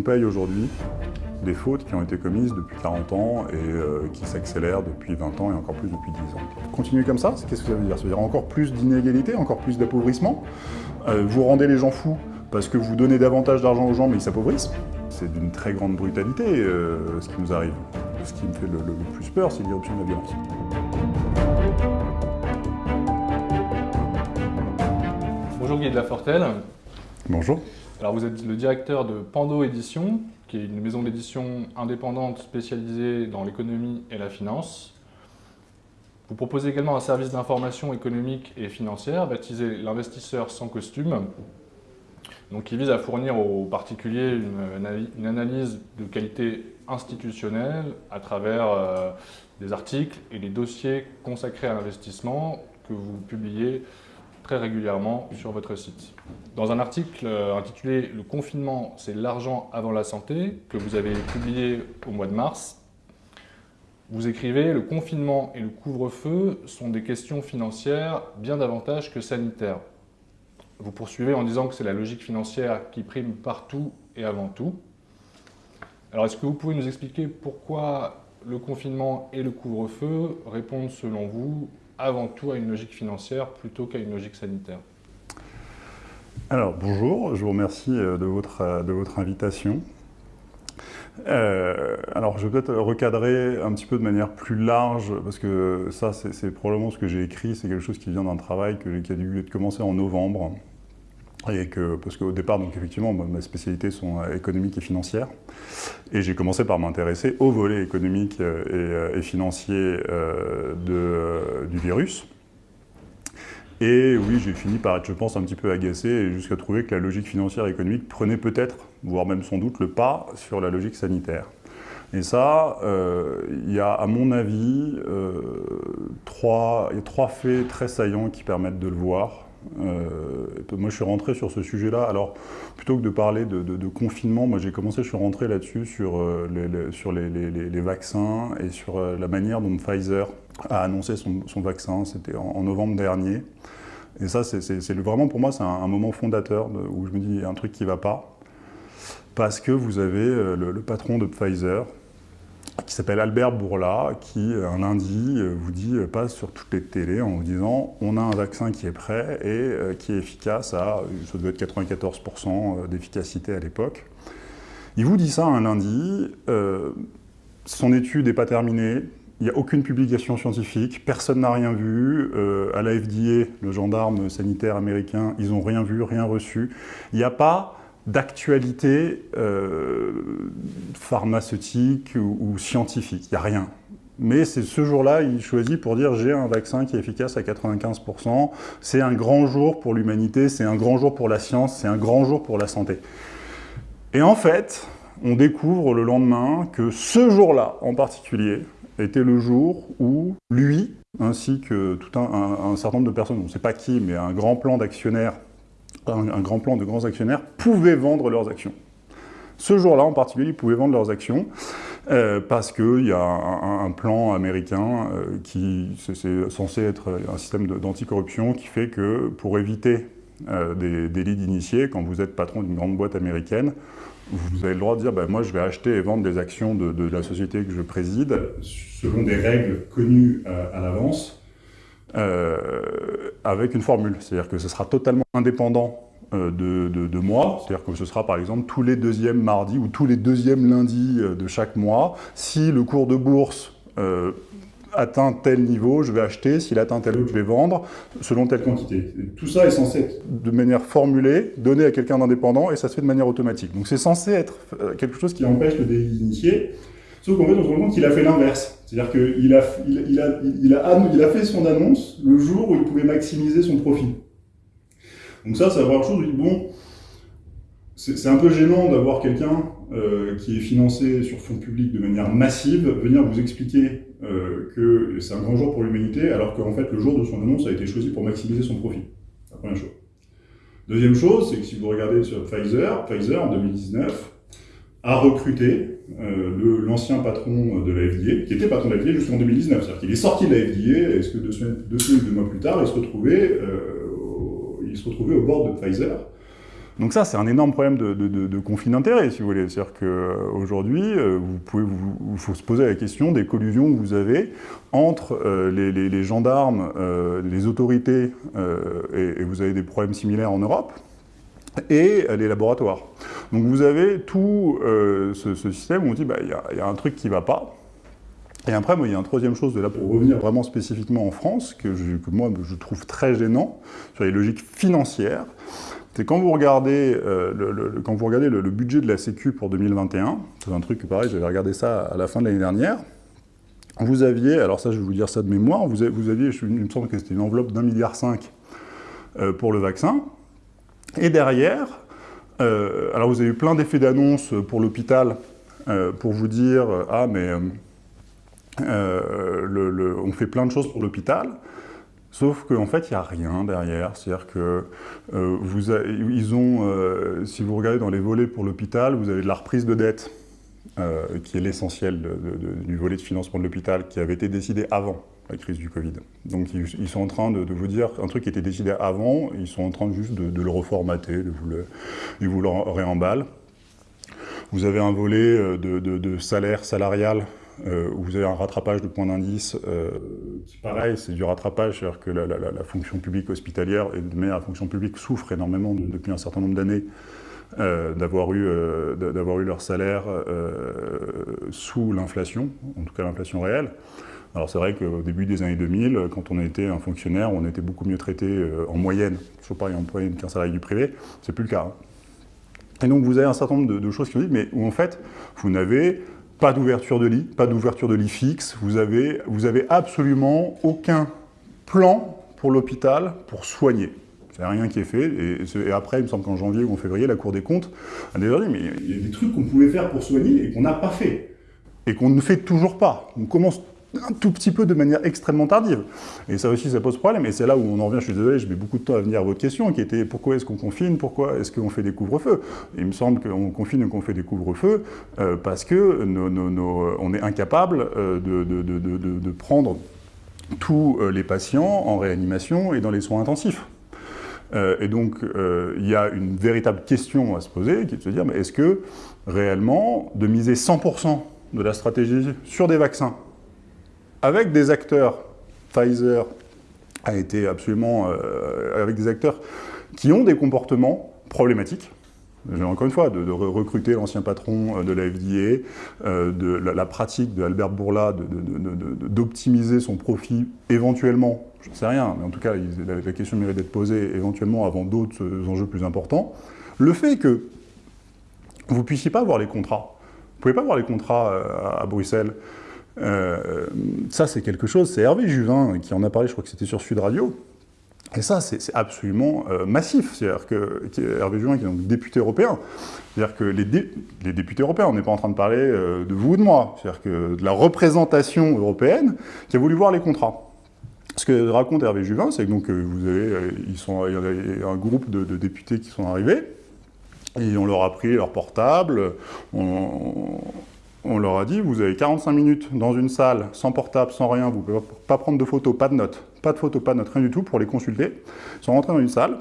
On paye aujourd'hui des fautes qui ont été commises depuis 40 ans et euh, qui s'accélèrent depuis 20 ans et encore plus depuis 10 ans. Continuer comme ça, qu'est-ce que ça veut dire? Ça veut dire encore plus d'inégalités, encore plus d'appauvrissement? Euh, Vous rendez les gens fous parce que vous donnez davantage d'argent aux gens mais ils s'appauvrissent? C'est d'une très grande brutalité euh, ce qui nous arrive. Ce qui me fait le, le plus peur, c'est l'irruption de la violence. Bonjour Guy de la Fortelle. Bonjour. Alors vous êtes le directeur de Pando Édition, qui est une maison d'édition indépendante spécialisée dans l'économie et la finance. Vous proposez également un service d'information économique et financière baptisé l'investisseur sans costume, donc qui vise à fournir aux particuliers une, analyse de qualité institutionnelle à travers euh, des articles et des dossiers consacrés à l'investissement que vous publiez très régulièrement sur votre site. Dans un article euh, intitulé « Le confinement, c'est l'argent avant la santé » que vous avez publié au mois de mars, vous écrivez « Le confinement et le couvre-feu sont des questions financières bien davantage que sanitaires ». Vous poursuivez en disant que c'est la logique financière qui prime partout et avant tout. Alors est-ce que vous pouvez nous expliquer pourquoi le confinement et le couvre-feu répondent selon vous avant tout à une logique financière plutôt qu'à une logique sanitaire Alors bonjour, je vous remercie euh, de votre, euh, de votre invitation. Euh, alors je vais peut-être recadrer un petit peu de manière plus large, parce que ça c'est probablement ce que j'ai écrit, c'est quelque chose qui vient d'un travail que, qui a dû commencer en novembre, parce qu'au départ, donc effectivement, mes spécialités sont euh, économiques et financières. Et j'ai commencé par m'intéresser au volet économique euh, euh, et, financier du virus. Et oui, j'ai fini par être, je pense, un petit peu agacé jusqu'à trouver que la logique financière et économique prenait peut-être, voire même sans doute, le pas sur la logique sanitaire. Et ça, il y a, à mon avis, trois faits très saillants qui permettent de le voir. Euh, moi, je suis rentré sur ce sujet-là. Alors, plutôt que de parler de, confinement, moi, j'ai commencé, je suis rentré là-dessus sur, euh, les, sur les, vaccins et sur euh, la manière dont Pfizer a annoncé son, vaccin. C'était en, novembre dernier. Et ça, c'est vraiment, pour moi, c'est un, moment fondateur où je me dis, il y a un truc qui ne va pas. Parce que vous avez le patron de Pfizer, qui s'appelle Albert Bourla, qui un lundi euh, vous dit, euh, passe sur toutes les télés en vous disant on a un vaccin qui est prêt et euh, qui est efficace à, ça doit être 94% d'efficacité à l'époque. Il vous dit ça un lundi, son étude n'est pas terminée, il n'y a aucune publication scientifique, personne n'a rien vu. à la FDA, le gendarme sanitaire américain, ils n'ont rien vu, rien reçu. Il n'y a pas d'actualité euh, pharmaceutique ou, scientifique, il n'y a rien. Mais c'est ce jour-là, il choisit pour dire j'ai un vaccin qui est efficace à 95%, c'est un grand jour pour l'humanité, c'est un grand jour pour la science, c'est un grand jour pour la santé. Et en fait, on découvre le lendemain que ce jour-là en particulier était le jour où lui, ainsi que tout un, un certain nombre de personnes, on ne sait pas qui, mais un grand plan d'actionnaires un, grand plan de grands actionnaires, pouvaient vendre leurs actions. Ce jour-là, en particulier, ils pouvaient vendre leurs actions euh, parce qu'il y a un, plan américain euh, qui c'est censé être un système d'anticorruption qui fait que pour éviter euh, des délits d'initiés, quand vous êtes patron d'une grande boîte américaine, vous avez le droit de dire ben, moi je vais acheter et vendre des actions de, la société que je préside selon des règles connues à l'avance euh, avec une formule. C'est-à-dire que ce sera totalement indépendant euh, de, moi, c'est-à-dire que ce sera par exemple tous les deuxièmes mardis ou tous les deuxièmes lundis euh, de chaque mois. Si le cours de bourse atteint tel niveau, je vais acheter, s'il atteint tel autre, je vais vendre, selon telle quantité. tout ça est censé être de manière formulée, donné à quelqu'un d'indépendant, et ça se fait de manière automatique. Donc c'est censé être quelque chose qui empêche le délit initié, sauf qu'en fait on se rend compte qu'il a fait l'inverse. C'est-à-dire qu'il a, il, a, il, a, il a fait son annonce le jour où il pouvait maximiser son profit. Donc ça, c'est avoir chose, bon, c'est un peu gênant d'avoir quelqu'un euh, qui est financé sur fonds publics de manière massive venir vous expliquer euh, que c'est un grand jour pour l'humanité, alors qu'en fait, le jour de son annonce a été choisi pour maximiser son profit. La première chose. Deuxième chose, c'est que si vous regardez sur Pfizer, Pfizer en 2019 a recruté euh, l'ancien patron de la FDA, qui était patron de la FDA jusqu'en 2019. C'est-à-dire qu'il est sorti de la FDA, et ce que deux semaines, deux semaines, deux mois plus tard, il se retrouvait, euh, il se retrouvait au bord de Pfizer. Donc ça, c'est un énorme problème de, conflit d'intérêts, si vous voulez. C'est-à-dire qu'aujourd'hui, vous pouvez, il faut se poser la question des collusions que vous avez entre les, gendarmes, les autorités, et, vous avez des problèmes similaires en Europe, et les laboratoires. Donc vous avez tout ce, système où on dit, bah, il y, y, a un truc qui ne va pas, et après, il y a une troisième chose de là pour revenir vraiment spécifiquement en France, que, moi je trouve très gênant, sur les logiques financières, c'est quand vous regardez, euh, le, budget de la Sécu pour 2021, c'est un truc pareil, j'avais regardé ça à la fin de l'année dernière, vous aviez, alors ça je vais vous dire ça de mémoire, vous, aviez, vous aviez il me semble que c'était une enveloppe d'un milliard cinq euh, pour le vaccin, et derrière, euh, alors vous avez eu plein d'effets d'annonce pour l'hôpital, pour vous dire, ah mais euh, on fait plein de choses pour l'hôpital, sauf qu'en fait, il n'y a rien derrière. C'est-à-dire que euh, ils ont, euh, si vous regardez dans les volets pour l'hôpital, vous avez de la reprise de dette, qui est l'essentiel du volet de financement de l'hôpital, qui avait été décidé avant la crise du Covid. Donc ils, sont en train de, vous dire un truc qui était décidé avant, ils sont en train juste de, le reformater, de vous le, ils vous le réemballent. Vous avez un volet de, salaire salarial euh, vous avez un rattrapage de points d'indice, euh, pareil, c'est du rattrapage, c'est-à-dire que la, fonction publique hospitalière, et de la fonction publique souffre énormément depuis un certain nombre d'années euh, d'avoir eu, eu, leur salaire sous l'inflation, en tout cas l'inflation réelle. Alors c'est vrai qu'au début des années 2000, quand on était un fonctionnaire, on était beaucoup mieux traité en moyenne, toujours pareil en moyenne qu'un salarié du privé, c'est plus le cas. Hein. Et donc vous avez un certain nombre de, choses qui vous disent, mais où en fait, vous n'avez pas d'ouverture de lit, pas d'ouverture de lit fixe. Vous avez, vous avez absolument aucun plan pour l'hôpital pour soigner. C'est rien qui est fait. Et, après, il me semble qu'en janvier ou en février, la Cour des comptes a déjà dit mais il y a des trucs qu'on pouvait faire pour soigner et qu'on n'a pas fait. Et qu'on ne fait toujours pas. On commence un tout petit peu de manière extrêmement tardive. Et ça aussi, ça pose problème. Et c'est là où on en revient, je suis désolé, je mets beaucoup de temps à venir à votre question, qui était pourquoi est-ce qu'on confine, pourquoi est-ce qu'on fait des couvre-feux? Il me semble qu'on confine et qu'on fait des couvre-feux euh, parce que on est incapable euh, de, prendre tous euh, les patients en réanimation et dans les soins intensifs. et donc, il y a une véritable question à se poser, qui est de se dire, est-ce que réellement, de miser 100% de la stratégie sur des vaccins, avec des acteurs, Pfizer a été absolument euh, avec des acteurs qui ont des comportements problématiques. Encore une fois, de, recruter l'ancien patron euh, de la FDA, euh, de la, pratique de Albert Bourla d'optimiser son profit éventuellement, je ne sais rien, mais en tout cas, la, question mérite d'être posée éventuellement avant d'autres enjeux plus importants. Le fait que vous ne puissiez pas voir les contrats, vous ne pouvez pas voir les contrats à Bruxelles, euh, ça, c'est quelque chose, c'est Hervé Juvin qui en a parlé, je crois que c'était sur Sud Radio, et ça, c'est absolument euh, massif. C'est-à-dire que Hervé Juvin, qui est donc député européen, c'est-à-dire que les, les, députés européens, on n'est pas en train de parler euh, de vous ou de moi, c'est-à-dire que de la représentation européenne qui a voulu voir les contrats. Ce que raconte Hervé Juvin, c'est que donc, vous avez, ils sont, il y a un groupe de, de, députés qui sont arrivés, et on leur a pris leur portable, on, on leur a dit, vous avez 45 minutes dans une salle, sans portable, sans rien, vous ne pouvez pas prendre de photos, pas de notes, pas de photos, pas de notes, rien du tout pour les consulter. Ils sont rentrés dans une salle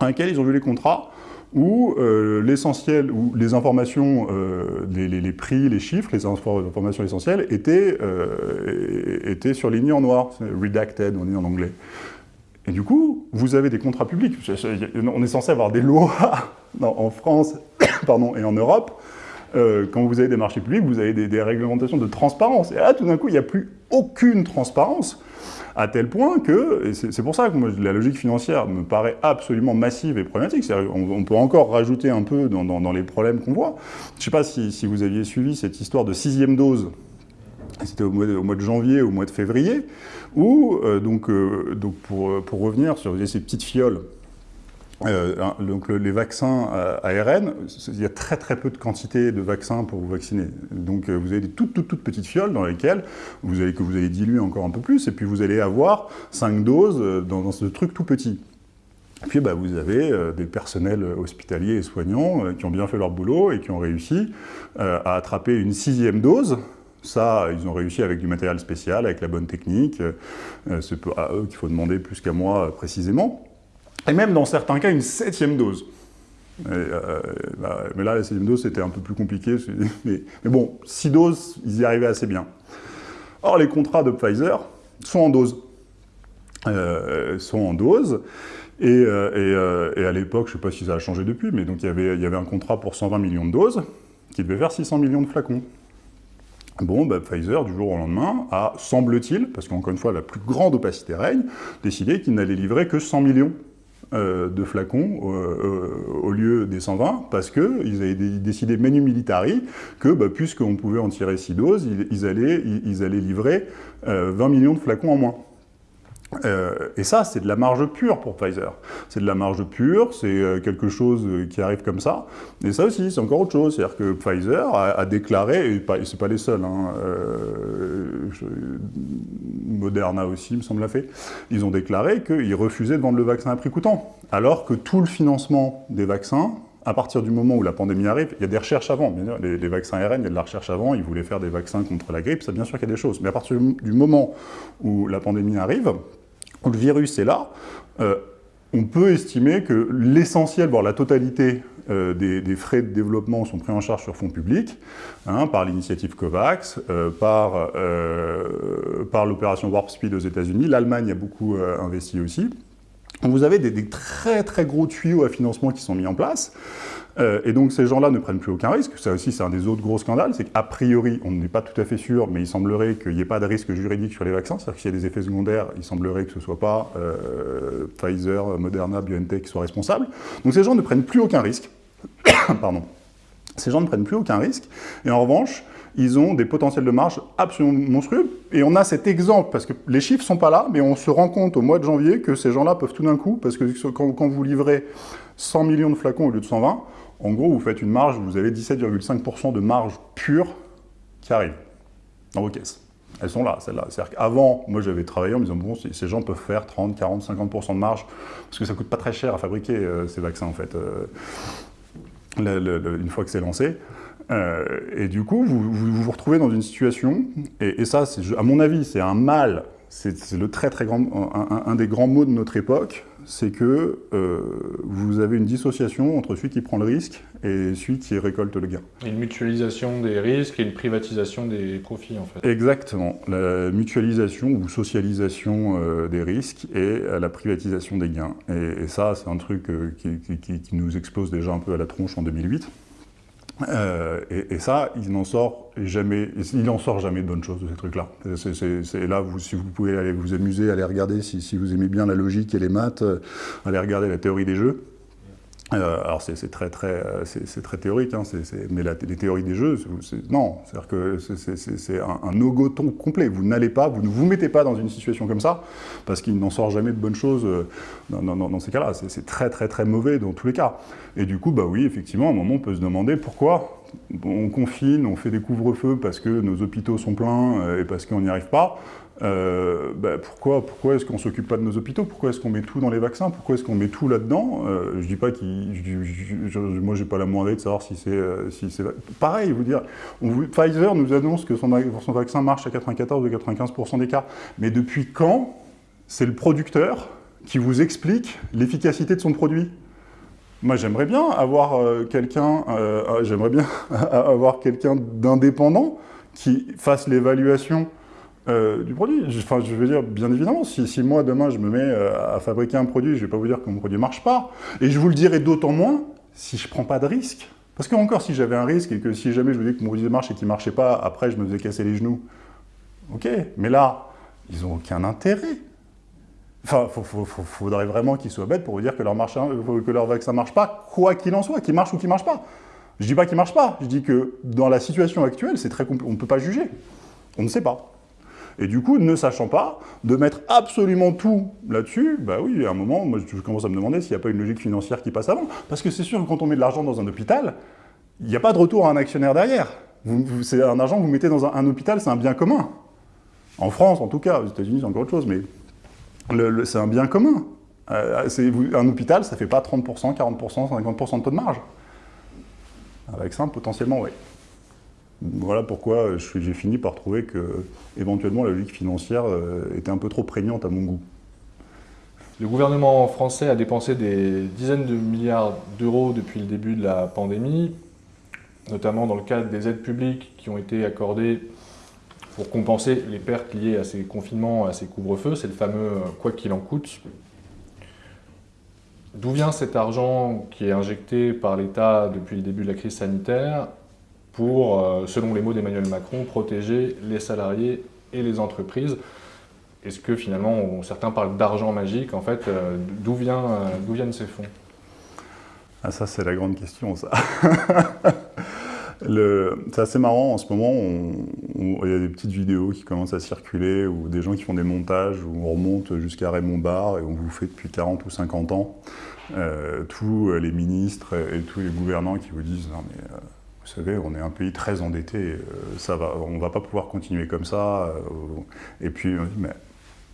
dans laquelle ils ont vu les contrats où euh, l'essentiel, où les informations, euh, les, prix, les chiffres, les informations essentielles étaient, euh, étaient surlignées en noir, redacted, on dit en anglais. Et du coup, vous avez des contrats publics. On est censé avoir des lois en France pardon, et en Europe euh, quand vous avez des marchés publics, vous avez des, réglementations de transparence. Et là, tout d'un coup, il n'y a plus aucune transparence, à tel point que, c'est pour ça que moi, la logique financière me paraît absolument massive et problématique. On, peut encore rajouter un peu dans, les problèmes qu'on voit. Je ne sais pas si, vous aviez suivi cette histoire de sixième dose c'était au, mois de janvier, au mois de février, où, euh, donc, euh, pour, revenir sur ces petites fioles euh, donc les vaccins ARN, il y a très très peu de quantité de vaccins pour vous vacciner. Donc euh, vous avez des toutes, toutes, toutes petites fioles dans lesquelles vous allez, que vous allez diluer encore un peu plus, et puis vous allez avoir 5 doses euh, dans, ce truc tout petit. Et puis bah, vous avez des personnels hospitaliers et soignants qui ont bien fait leur boulot et qui ont réussi à attraper une sixième dose, ça, ils ont réussi avec du matériel spécial, avec la bonne technique. C'est à eux qu'il faut demander plus qu'à moi précisément et même dans certains cas une septième dose. Bah, mais là, la sixième dose, c'était un peu plus compliqué. Mais, bon, six doses, ils y arrivaient assez bien. Or, les contrats de Pfizer sont en dose. sont en dose. Et, et à l'époque, je ne sais pas si ça a changé depuis, mais donc il y avait, un contrat pour 120 millions de doses qui devait faire 600 millions de flacons. Bon, bah, Pfizer, du jour au lendemain, a, semble-t-il, parce qu'encore une fois, la plus grande opacité règne, décidé qu'il n'allait livrer que 100 millions euh, de flacons euh, euh, au lieu des 120, parce qu'ils avaient décidé menu militari que, bah, puisqu'on pouvait en tirer 6 doses, ils, allaient, ils, allaient, livrer 20 millions de flacons en moins. Euh, et ça, c'est de la marge pure pour Pfizer. C'est de la marge pure, c'est euh, quelque chose euh, qui arrive comme ça. Et ça aussi, c'est encore autre chose. C'est-à-dire que Pfizer a, déclaré, et c'est pas les seuls, hein, Moderna aussi, me semble, l'a fait, ils ont déclaré qu'ils refusaient de vendre le vaccin à prix coûtant. Alors que tout le financement des vaccins, à partir du moment où la pandémie arrive, il y a des recherches avant. Les, les, vaccins ARN, il y a de la recherche avant, ils voulaient faire des vaccins contre la grippe, ça bien sûr qu'il y a des choses. Mais à partir du moment où la pandémie arrive, le virus est là, euh, on peut estimer que l'essentiel, voire la totalité euh, des, frais de développement sont pris en charge sur fonds publics, hein, par l'initiative COVAX, euh, par, par l'opération Warp Speed aux États-Unis. L'Allemagne a beaucoup investi aussi. Vous avez des, très très gros tuyaux à financement qui sont mis en place. Euh, et donc ces gens-là ne prennent plus aucun risque. Ça aussi, c'est un des autres gros scandales, c'est qu'a priori, on n'est pas tout à fait sûr, mais il semblerait qu'il n'y ait pas de risque juridique sur les vaccins. C'est-à-dire qu'il y a des effets secondaires, il semblerait que ce ne soit pas euh, Pfizer, Moderna, BioNTech qui soient responsables. Donc ces gens ne prennent plus aucun risque. Pardon. Ces gens ne prennent plus aucun risque. Et en revanche, ils ont des potentiels de marge absolument monstrueux. Et on a cet exemple, parce que les chiffres sont pas là, mais on se rend compte au mois de janvier que ces gens-là peuvent tout d'un coup, parce que quand, quand, vous livrez 100 millions de flacons au lieu de 120, en gros, vous faites une marge, vous avez 17,5% de marge pure qui arrive dans vos caisses. Elles sont là, celles-là. C'est-à-dire qu'avant, moi j'avais travaillé en me disant, bon, ces gens peuvent faire 30, 40, 50% de marge, parce que ça coûte pas très cher à fabriquer euh, ces vaccins, en fait, euh, une fois que c'est lancé. Euh, et du coup, vous, vous, retrouvez dans une situation, et, et ça, à mon avis, c'est un mal c'est le très très grand, un, des grands mots de notre époque, c'est que euh, vous avez une dissociation entre celui qui prend le risque et celui qui récolte le gain. Une mutualisation des risques et une privatisation des profits en fait. Exactement, la mutualisation ou socialisation euh, des risques et la privatisation des gains. Et, ça, c'est un truc qui, qui, nous explose déjà un peu à la tronche en 2008. Euh, et, ça, il n'en sort jamais, il en sort jamais de bonnes choses de ces trucs-là. C'est là, vous, si vous pouvez aller vous amuser, aller regarder, si, si, vous aimez bien la logique et les maths, euh, aller regarder la théorie des jeux. Euh, alors c'est très, très, c'est très théorique, hein, mais les théories des jeux, non, c'est-à-dire que c'est un, un no complet. Vous n'allez pas, vous ne vous mettez pas dans une situation comme ça, parce qu'il n'en sort jamais de bonnes choses dans, ces cas-là. C'est très très très mauvais dans tous les cas. Et du coup, bah oui, effectivement, à un moment, on peut se demander pourquoi on confine, on fait des couvre-feux parce que nos hôpitaux sont pleins euh, et parce qu'on n'y arrive pas. Euh, bah, pourquoi, pourquoi est-ce qu'on ne s'occupe pas de nos hôpitaux? Pourquoi est-ce qu'on met tout dans les vaccins? Pourquoi est-ce qu'on met tout là-dedans? Euh, Je dis pas qu'il... Moi, j'ai pas la moindre idée de savoir si c'est... Euh, si Pareil, vous dire, Pfizer nous annonce que son, vaccin marche à 94 ou 95% des cas. Mais depuis quand c'est le producteur qui vous explique l'efficacité de son produit? Moi, j'aimerais bien avoir quelqu'un, j'aimerais bien avoir quelqu'un d'indépendant qui fasse l'évaluation euh, du produit. Enfin, je veux dire, bien évidemment, si, moi, demain, je me mets euh, à fabriquer un produit, je ne vais pas vous dire que mon produit ne marche pas. Et je vous le dirai d'autant moins si je ne prends pas de risque. Parce que encore, si j'avais un risque et que si jamais je vous dis que mon produit marche et qu'il ne marchait pas, après, je me faisais casser les genoux. Ok, mais là, ils n'ont aucun intérêt. Enfin, il faudrait vraiment qu'ils soient bêtes pour vous dire que leur, euh, que leur vaccin ne marche pas, quoi qu'il en soit, qu'il marche ou qu'il ne marche pas. Je ne dis pas qu'il ne marche pas, je dis que dans la situation actuelle, c'est très on ne peut pas juger. On ne sait pas. Et du coup, ne sachant pas, de mettre absolument tout là-dessus, bah oui, à un moment, moi, je commence à me demander s'il n'y a pas une logique financière qui passe avant. Parce que c'est sûr que quand on met de l'argent dans un hôpital, il n'y a pas de retour à un actionnaire derrière. C'est un argent que vous mettez dans un, hôpital, c'est un bien commun. En France, en tout cas, aux États-Unis, c'est encore autre chose, mais c'est un bien commun. Euh, un hôpital, ça ne fait pas 30%, 40%, 50% de taux de marge. Avec ça, potentiellement, oui. Voilà pourquoi j'ai fini par trouver que, éventuellement, la logique financière euh, était un peu trop prégnante à mon goût. Le gouvernement français a dépensé des dizaines de milliards d'euros depuis le début de la pandémie, notamment dans le cadre des aides publiques qui ont été accordées pour compenser les pertes liées à ces confinements, à ces couvre-feux. C'est le fameux « quoi qu'il en coûte ». D'où vient cet argent qui est injecté par l'État depuis le début de la crise sanitaire? Pour, euh, selon les mots d'Emmanuel Macron, protéger les salariés et les entreprises Est-ce que finalement, certains parlent d'argent magique, en fait, euh, d'où euh, viennent ces fonds? Ah, ça, c'est la grande question, ça. C'est assez marrant, en ce moment, il y a des petites vidéos qui commencent à circuler, ou des gens qui font des montages, où on remonte jusqu'à Raymond Barre, et on vous fait depuis 40 ou 50 ans, tous les ministres et tous les gouvernants qui vous disent « Non mais, savez, on est un pays très endetté, euh, on ne va pas pouvoir continuer comme ça. Et puis on dit « Mais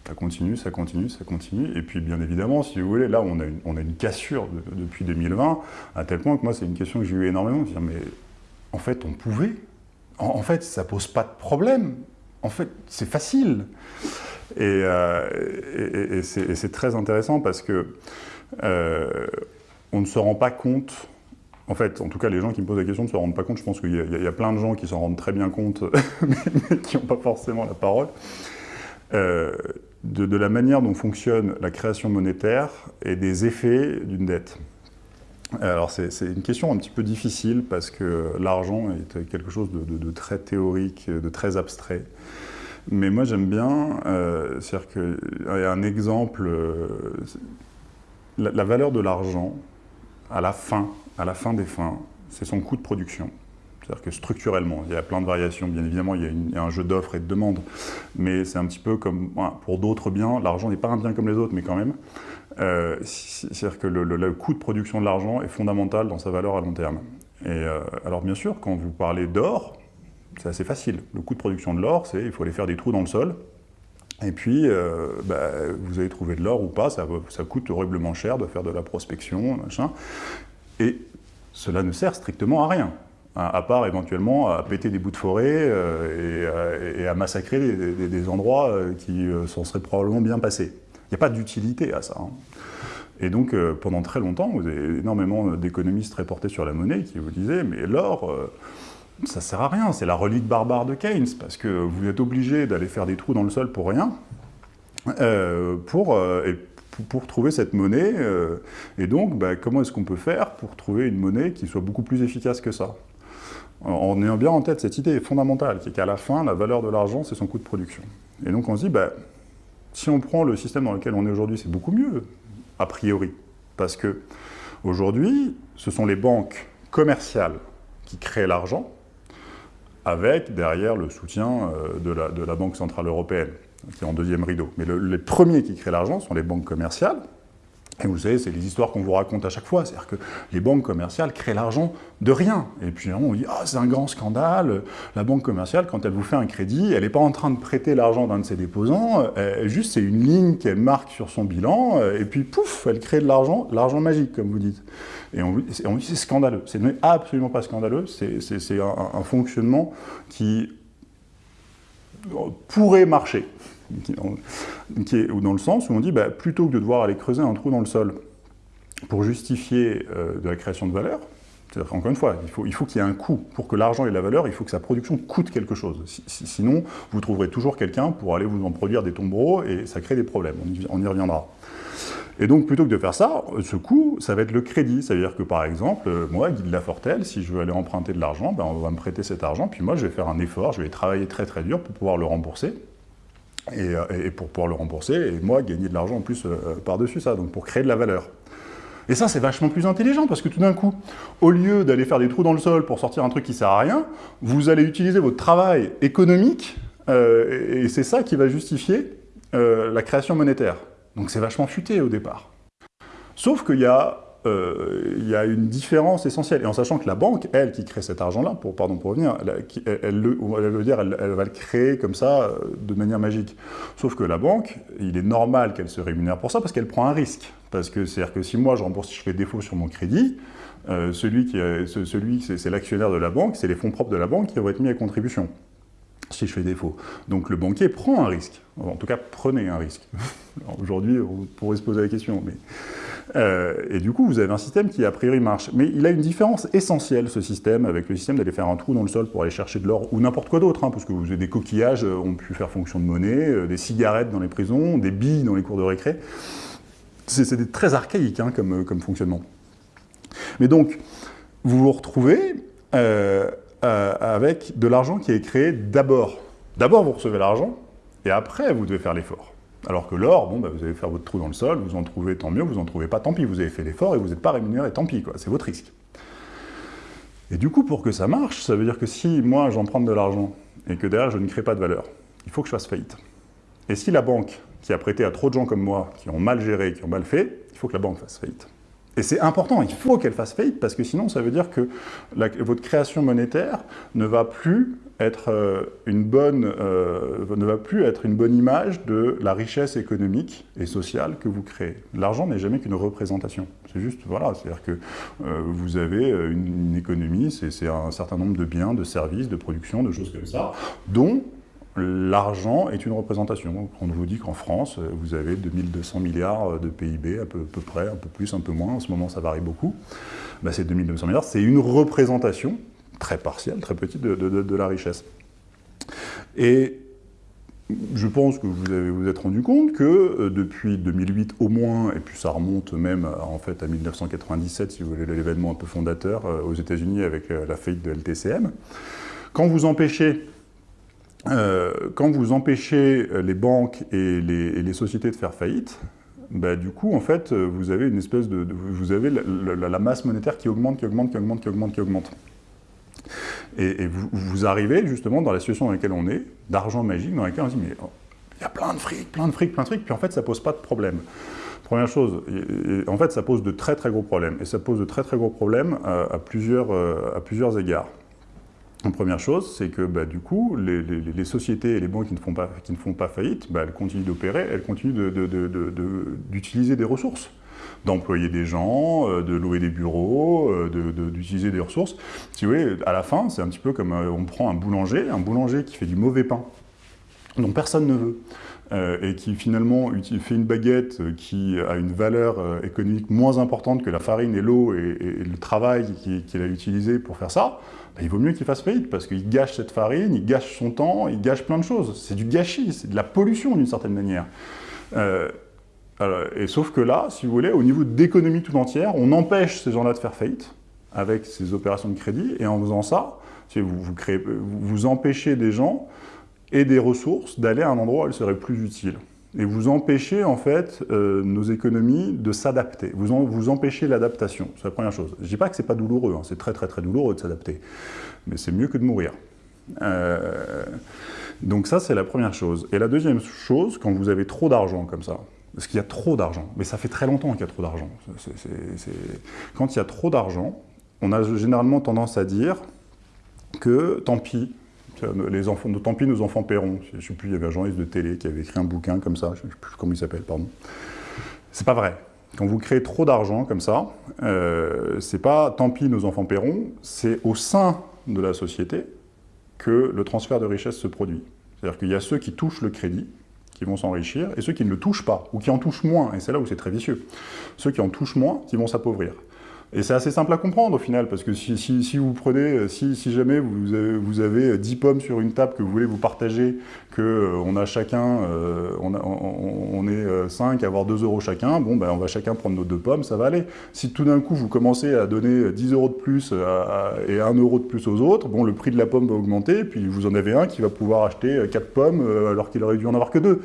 ça continue, ça continue, ça continue. Et puis, bien évidemment, si vous voulez, là, on a une, cassure depuis 2020, à tel point que moi, c'est une question que j'ai eu énormément. Dire, mais en fait, on pouvait. En, fait, ça pose pas de problème. En fait, c'est facile. Et, euh, c'est très intéressant parce que euh, on ne se rend pas compte en fait, en tout cas, les gens qui me posent la question ne se rendent pas compte. Je pense qu'il y, a plein de gens qui s'en rendent très bien compte, mais, qui n'ont pas forcément la parole, euh, de, la manière dont fonctionne la création monétaire et des effets d'une dette. Alors c'est une question un petit peu difficile parce que l'argent est quelque chose de, très théorique, de très abstrait. Mais moi j'aime bien, euh, c'est-à-dire qu'il y a un exemple, euh, la, valeur de l'argent à la fin, à la fin des fins, c'est son coût de production. C'est-à-dire que structurellement, il y a plein de variations, bien évidemment, il y a, un jeu d'offres et de demandes, mais c'est un petit peu comme, pour d'autres biens, l'argent n'est pas un bien comme les autres, mais quand même, euh, c'est-à-dire que le, coût de production de l'argent est fondamental dans sa valeur à long terme. Et euh, alors bien sûr, quand vous parlez d'or, c'est assez facile. Le coût de production de l'or, c'est il faut aller faire des trous dans le sol, et puis euh, bah, vous avez trouvé de l'or ou pas, ça, coûte horriblement cher de faire de la prospection, machin. Et cela ne sert strictement à rien, à part éventuellement à péter des bouts de forêt et, à massacrer des, endroits qui s'en seraient probablement bien passés. Il n'y a pas d'utilité à ça. Hein. Et donc, euh, pendant très longtemps, vous avez énormément d'économistes reportés sur la monnaie qui vous disaient « mais l'or, euh, ça sert à rien, c'est la relique barbare de Keynes, parce que vous êtes obligé d'aller faire des trous dans le sol pour rien, euh, pour, pour trouver cette monnaie. et donc, bah, comment est-ce qu'on peut faire pour trouver une monnaie qui soit beaucoup plus efficace que ça? En ayant bien en tête cette idée fondamentale, qui est qu'à la fin, la valeur de l'argent, c'est son coût de production. Et donc on se dit, bah, si on prend le système dans lequel on est aujourd'hui, c'est beaucoup mieux, a priori. Parce que aujourd'hui, ce sont les banques commerciales qui créent l'argent, avec derrière le soutien euh, de la, Banque Centrale Européenne, qui est en deuxième rideau. Mais les premiers qui créent l'argent sont les banques commerciales, et vous savez, c'est les histoires qu'on vous raconte à chaque fois, c'est-à-dire que les banques commerciales créent l'argent de rien. Et puis on dit « Ah, c'est un grand scandale, la banque commerciale, quand elle vous fait un crédit, elle n'est pas en train de prêter l'argent d'un de ses déposants, juste c'est une ligne qu'elle marque sur son bilan, et puis pouf, elle crée de l'argent, l'argent magique, comme vous dites. » Et on, dit « C'est scandaleux. C'est absolument pas scandaleux, c'est un, fonctionnement qui pourrait marcher qui est dans le sens où on dit, bah, plutôt que de devoir aller creuser un trou dans le sol pour justifier euh, de la création de valeur, encore une fois, il faut qu'il faut qu'il y ait un coût. Pour que l'argent ait de la valeur, il faut que sa production coûte quelque chose. sinon, vous trouverez toujours quelqu'un pour aller vous en produire des tombereaux et ça crée des problèmes. On y, reviendra. Et donc, plutôt que de faire ça, ce coût, ça va être le crédit. C'est-à-dire que, par exemple, moi, Guy de Lafortelle, si je veux aller emprunter de l'argent, ben, on va me prêter cet argent, puis moi, je vais faire un effort, je vais travailler très très dur pour pouvoir le rembourser. Euh, et, pour pouvoir le rembourser, et moi, gagner de l'argent en plus euh, par-dessus ça, donc pour créer de la valeur. Et ça, c'est vachement plus intelligent, parce que tout d'un coup, au lieu d'aller faire des trous dans le sol pour sortir un truc qui sert à rien, vous allez utiliser votre travail économique, euh, et c'est ça qui va justifier la création monétaire. Donc c'est vachement futé au départ. Sauf qu'il y a euh, y a une différence essentielle. Et en sachant que la banque, elle, qui crée cet argent-là, pour, pardon, pour revenir, elle, va le créer comme ça, euh, de manière magique. Sauf que la banque, il est normal qu'elle se rémunère pour ça, parce qu'elle prend un risque. Parce que c'est-à-dire que si moi, je rembourse, si je fais défaut sur mon crédit, euh, celui qui, c'est l'actionnaire de la banque, c'est les fonds propres de la banque qui vont être mis à contribution. Si je fais défaut. Donc le banquier prend un risque. En tout cas, prenez un risque. Aujourd'hui, on pourrait se poser la question. Mais... Euh, et du coup, vous avez un système qui, a priori, marche. Mais il a une différence essentielle, ce système, avec le système d'aller faire un trou dans le sol pour aller chercher de l'or, ou n'importe quoi d'autre, hein, parce que vous avez des coquillages euh, ont pu faire fonction de monnaie, euh, des cigarettes dans les prisons, des billes dans les cours de récré. C'est très archaïque hein, comme, comme fonctionnement. Mais donc, vous vous retrouvez euh, avec de l'argent qui est créé d'abord. D'abord, vous recevez l'argent, et après, vous devez faire l'effort. Alors que l'or, bah, vous allez faire votre trou dans le sol, vous en trouvez, tant mieux, vous en trouvez pas, tant pis, vous avez fait l'effort et vous n'êtes pas rémunéré, tant pis, c'est votre risque. Et du coup, pour que ça marche, ça veut dire que si moi, j'en prends de l'argent et que derrière, je ne crée pas de valeur, il faut que je fasse faillite. Et si la banque, qui a prêté à trop de gens comme moi, qui ont mal géré, qui ont mal fait, il faut que la banque fasse faillite. Et c'est important, il faut qu'elle fasse faillite, parce que sinon ça veut dire que votre création monétaire ne va plus être euh, une bonne, euh, ne va plus être une bonne image de la richesse économique et sociale que vous créez. L'argent n'est jamais qu'une représentation. C'est juste, voilà, c'est-à-dire que euh, vous avez une, une économie, c'est un certain nombre de biens, de services, de production, de choses comme ça, dont l'argent est une représentation. On vous dit qu'en France, vous avez 2200 milliards de PIB, à peu, près, un peu plus, un peu moins, en ce moment ça varie beaucoup. Bah, ces 2200 milliards, c'est une représentation très partielle, très petite de, la richesse. Et je pense que vous avez vous êtes rendu compte que euh, depuis 2008 au moins, et puis ça remonte même en fait à 1997, si vous voulez, l'événement un peu fondateur euh, aux États-Unis avec euh, la faillite de LTCM, quand vous empêchez euh, quand vous empêchez euh, les banques et les, sociétés de faire faillite, bah, du coup, en fait, euh, vous avez une espèce de... vous avez la, masse monétaire qui augmente, qui augmente, qui augmente, qui augmente, qui augmente. Et, vous, arrivez justement dans la situation dans laquelle on est, d'argent magique, dans laquelle on se dit, mais oh, il y a plein de fric, plein de fric, plein de fric, puis en fait, ça pose pas de problème. Première chose, en fait, ça pose de très très gros problèmes. Et ça pose de très très gros problèmes à plusieurs, à plusieurs égards. La première chose, c'est que bah, du coup, les, sociétés et les banques qui ne font pas, faillite, bah, elles continuent d'opérer, elles continuent d'utiliser des ressources, d'employer des gens, euh, de louer des bureaux, euh, d'utiliser des ressources. Si vous voulez, à la fin, c'est un petit peu comme euh, on prend un boulanger, un boulanger qui fait du mauvais pain, dont personne ne veut, et qui finalement fait une baguette qui a une valeur économique moins importante que la farine et l'eau et, le travail qu'il a utilisé pour faire ça, bah, il vaut mieux qu'il fasse faillite, parce qu'il gâche cette farine, il gâche son temps, il gâche plein de choses. C'est du gâchis, c'est de la pollution d'une certaine manière. Euh, et sauf que là, si vous voulez, au niveau d'économie tout entière, on empêche ces gens-là de faire faillite avec ces opérations de crédit, et en faisant ça, vous, vous empêchez des gens et des ressources d'aller à un endroit où elles seraient plus utiles et vous empêchez en fait euh, nos économies de s'adapter. Vous, vous empêchez l'adaptation, c'est la première chose. Je ne dis pas que c'est pas douloureux, hein. c'est très très très douloureux de s'adapter, mais c'est mieux que de mourir. Euh, donc ça c'est la première chose. Et la deuxième chose, quand vous avez trop d'argent comme ça, parce qu'il y a trop d'argent, mais ça fait très longtemps qu'il y a trop d'argent. Quand il y a trop d'argent, on a généralement tendance à dire que tant pis, les enfants, tant pis, nos enfants paieront. Je ne sais plus, il y avait un journaliste de télé qui avait écrit un bouquin comme ça, je ne sais plus comment il s'appelle, pardon. C'est pas vrai. Quand vous créez trop d'argent comme ça, euh, c'est pas tant pis, nos enfants paieront, c'est au sein de la société que le transfert de richesse se produit. C'est-à-dire qu'il y a ceux qui touchent le crédit, qui vont s'enrichir, et ceux qui ne le touchent pas, ou qui en touchent moins, et c'est là où c'est très vicieux. Ceux qui en touchent moins, qui vont s'appauvrir. Et c'est assez simple à comprendre au final, parce que si, si, vous prenez, euh, si, si, jamais vous avez, vous avez 10 pommes sur une table que vous voulez vous partager, qu'on euh, on a chacun, euh, on, on, est 5 à avoir 2 euros chacun, bon ben on va chacun prendre nos deux pommes, ça va aller. Si tout d'un coup vous commencez à donner 10 euros de plus et 1 euro de plus aux autres, bon le prix de la pomme va augmenter, puis vous en avez un qui va pouvoir acheter 4 pommes alors qu'il aurait dû en avoir que 2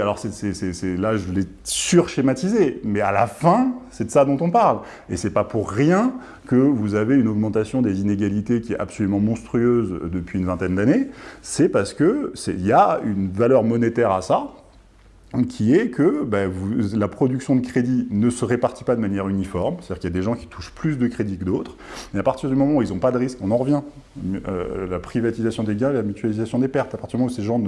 alors c'est, là je l'ai surschématisé, mais à la fin, c'est de ça dont on parle. Et c'est pas pour rien que vous avez une augmentation des inégalités qui est absolument monstrueuse depuis une vingtaine d'années, c'est parce qu'il y a une valeur monétaire à ça, qui est que ben, la production de crédit ne se répartit pas de manière uniforme, c'est-à-dire qu'il y a des gens qui touchent plus de crédit que d'autres, et à partir du moment où ils n'ont pas de risque, on en revient, euh, la privatisation des gains, la mutualisation des pertes, à partir du moment où ces gens,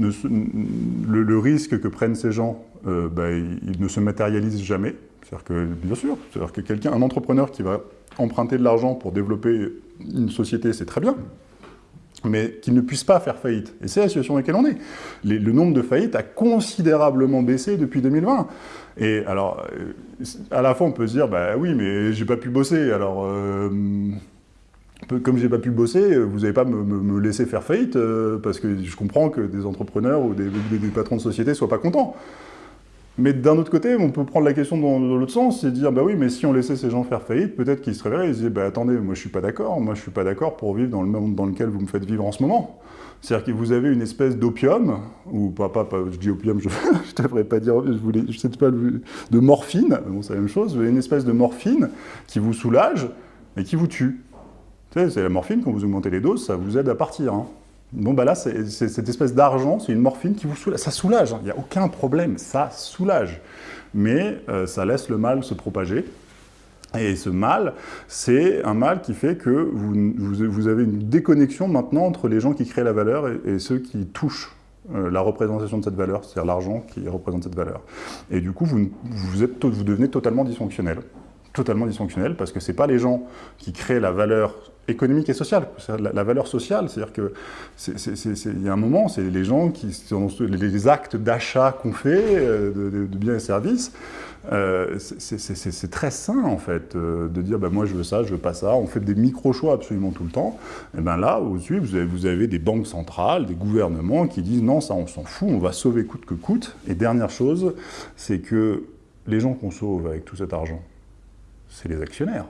le, risque que prennent ces gens, euh, ben, il, ne se matérialise jamais, c'est-à-dire que, bien sûr, c'est-à-dire que quelqu'un, un entrepreneur qui va emprunter de l'argent pour développer une société, c'est très bien, mais qu'ils ne puissent pas faire faillite. Et c'est la situation dans laquelle on est. le nombre de faillites a considérablement baissé depuis 2020. Et alors, euh, à la fois, on peut se dire, bah oui, mais j'ai pas pu bosser, alors... Euh, comme j'ai pas pu bosser, vous n'allez pas me, laisser faire faillite, euh, parce que je comprends que des entrepreneurs ou des, patrons de société soient pas contents. Mais d'un autre côté, on peut prendre la question dans, l'autre sens et dire, bah oui, mais si on laissait ces gens faire faillite, peut-être qu'ils se réveilleraient et se disaient, bah attendez, moi je suis pas d'accord, moi je suis pas d'accord pour vivre dans le monde dans lequel vous me faites vivre en ce moment. C'est-à-dire que vous avez une espèce d'opium, ou pas, pas, je dis opium, je ne devrais pas dire, je voulais, je sais pas, de morphine, bon c'est la même chose, vous avez une espèce de morphine qui vous soulage, mais qui vous tue. Tu sais, c'est la morphine, quand vous augmentez les doses, ça vous aide à partir. Hein. Bon, bah là, c'est cette espèce d'argent, c'est une morphine qui vous soulage. Ça soulage, hein. il n'y a aucun problème, ça soulage. Mais euh, ça laisse le mal se propager. Et ce mal, c'est un mal qui fait que vous, avez une déconnexion maintenant entre les gens qui créent la valeur et, ceux qui touchent euh, la représentation de cette valeur, c'est-à-dire l'argent qui représente cette valeur. Et du coup, vous, devenez totalement dysfonctionnel. Totalement dysfonctionnel, parce que ce pas les gens qui créent la valeur économique et sociale, la, valeur sociale, c'est-à-dire que il y a un moment, c'est les gens qui sont les actes d'achat qu'on fait euh, de, biens et services, euh, c'est très sain en fait euh, de dire bah, moi je veux ça, je veux pas ça, on fait des micro-choix absolument tout le temps, et bien là au-dessus vous avez des banques centrales, des gouvernements qui disent non ça on s'en fout, on va sauver coûte que coûte, et dernière chose, c'est que les gens qu'on sauve avec tout cet argent, c'est les actionnaires.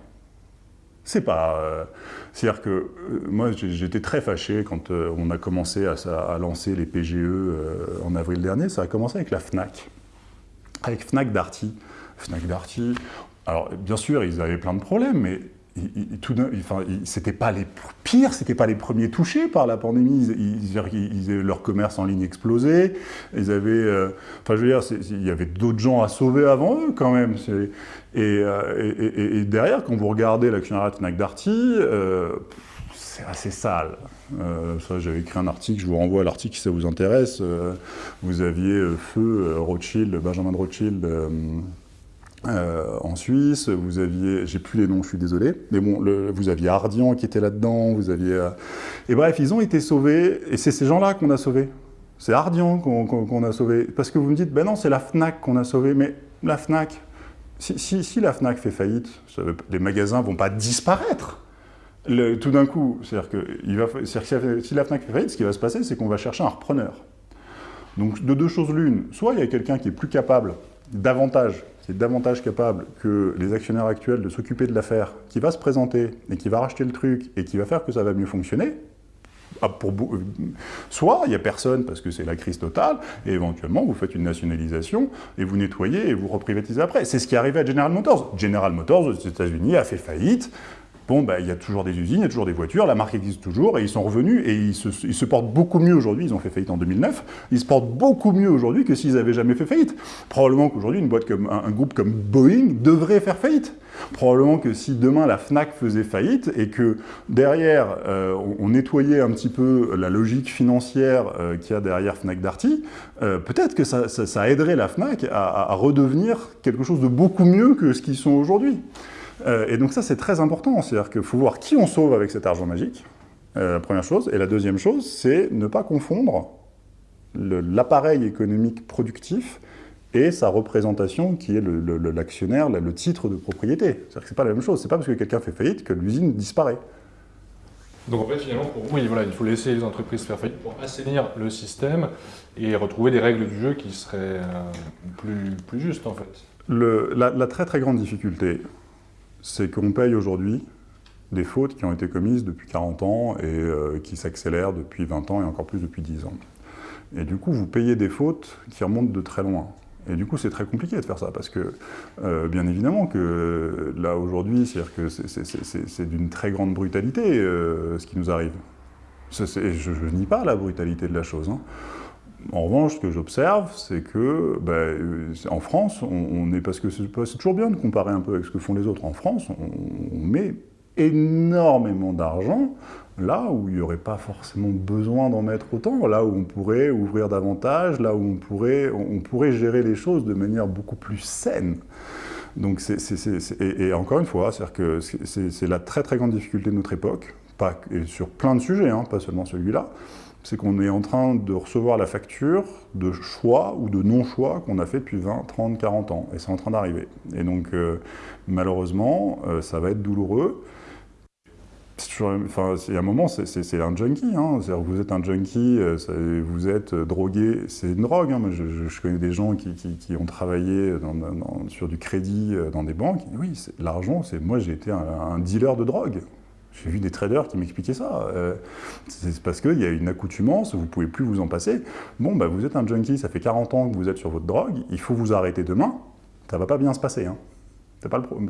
C'est pas... Euh, c'est-à-dire que euh, moi, j'étais très fâché quand euh, on a commencé à, lancer les PGE en avril dernier. Ça a commencé avec la FNAC, avec FNAC Darty. FNAC Darty, alors bien sûr, ils avaient plein de problèmes, mais c'était pas les pires, c'était pas les premiers touchés par la pandémie. Ils, leur commerce en ligne explosé. Ils avaient, enfin, je veux dire, il y avait d'autres gens à sauver avant eux quand même. Euh, et, derrière, quand vous regardez l'actionnariat de Fnac Darty, euh, c'est assez sale. Euh, j'avais écrit un article, je vous renvoie à l'article si ça vous intéresse. vous aviez Feu, Rothschild, Benjamin de Rothschild en Suisse, vous aviez, j'ai plus les noms, je suis désolé, mais bon, vous aviez Ardian qui était là-dedans, vous aviez... et bref, ils ont été sauvés, et c'est ces gens-là qu'on a sauvés. C'est Ardian qu'on a sauvé. Parce que vous me dites, ben non, c'est la FNAC qu'on a sauvé, mais la FNAC, si, la FNAC fait faillite, les magasins vont pas disparaître. tout d'un coup, c'est-à-dire que si la FNAC fait faillite, ce qui va se passer, c'est qu'on va chercher un repreneur. Donc de deux choses l'une, soit il y a quelqu'un qui est plus capable, davantage, qui est davantage capable que les actionnaires actuels de s'occuper de l'affaire, qui va se présenter et qui va racheter le truc et qui va faire que ça va mieux fonctionner, ah, euh, soit il n'y a personne parce que c'est la crise totale, et éventuellement vous faites une nationalisation et vous nettoyez et vous reprivatisez après. C'est ce qui est arrivé à General Motors. General Motors aux États-Unis a fait faillite. Bon, ben, il y a toujours des usines, il y a toujours des voitures, la marque existe toujours, et ils sont revenus, et ils se, portent beaucoup mieux aujourd'hui, ils ont fait faillite en 2009, ils se portent beaucoup mieux aujourd'hui que s'ils n'avaient jamais fait faillite. Probablement qu'aujourd'hui, une boîte comme, un, groupe comme Boeing devrait faire faillite. Probablement que si demain la FNAC faisait faillite, et que derrière, euh, on, nettoyait un petit peu la logique financière euh, qu'il y a derrière FNAC Darty, euh, peut-être que ça, aiderait la FNAC à redevenir quelque chose de beaucoup mieux que ce qu'ils sont aujourd'hui. Euh, et donc ça, c'est très important. C'est-à-dire qu'il faut voir qui on sauve avec cet argent magique, euh, la première chose. Et la deuxième chose, c'est ne pas confondre l'appareil économique productif et sa représentation qui est l'actionnaire, le, titre de propriété. C'est-à-dire que ce n'est pas la même chose. Ce n'est pas parce que quelqu'un fait faillite que l'usine disparaît. Donc en fait, finalement, pour vous, voilà, il faut laisser les entreprises faire faillite pour assainir le système et retrouver des règles du jeu qui seraient euh, plus, plus justes, en fait. la, très très grande difficulté, c'est qu'on paye aujourd'hui des fautes qui ont été commises depuis 40 ans et euh, qui s'accélèrent depuis 20 ans et encore plus depuis 10 ans. Et du coup, vous payez des fautes qui remontent de très loin. Et du coup, c'est très compliqué de faire ça, parce que, euh, bien évidemment, que là, aujourd'hui, c'est d'une très grande brutalité, euh, ce qui nous arrive. je ne nie pas la brutalité de la chose. Hein. En revanche, ce que j'observe, c'est que ben, en France, on, est parce que c'est toujours bien de comparer un peu avec ce que font les autres. En France, on, met énormément d'argent là où il n'y aurait pas forcément besoin d'en mettre autant, là où on pourrait ouvrir davantage, là où on pourrait, on pourrait gérer les choses de manière beaucoup plus saine. Donc, et, encore une fois, c'est la très très grande difficulté de notre époque, et sur plein de sujets, hein, pas seulement celui-là, c'est qu'on est en train de recevoir la facture de choix ou de non-choix qu'on a fait depuis 20, 30, 40 ans. Et c'est en train d'arriver. Et donc, euh, malheureusement, euh, ça va être douloureux. Enfin, il y a un moment, c'est un junkie. Hein. vous êtes un junkie, euh, vous êtes drogué, c'est une drogue. Hein. je, connais des gens qui, ont travaillé sur du crédit dans des banques. Oui, l'argent, c'est moi j'ai été un dealer de drogue. J'ai vu des traders qui m'expliquaient ça. Euh, c'est parce qu'il y a une accoutumance, vous ne pouvez plus vous en passer. Bon, bah, vous êtes un junkie, ça fait 40 ans que vous êtes sur votre drogue, il faut vous arrêter demain, ça ne va pas bien se passer. Hein. Pas le problème,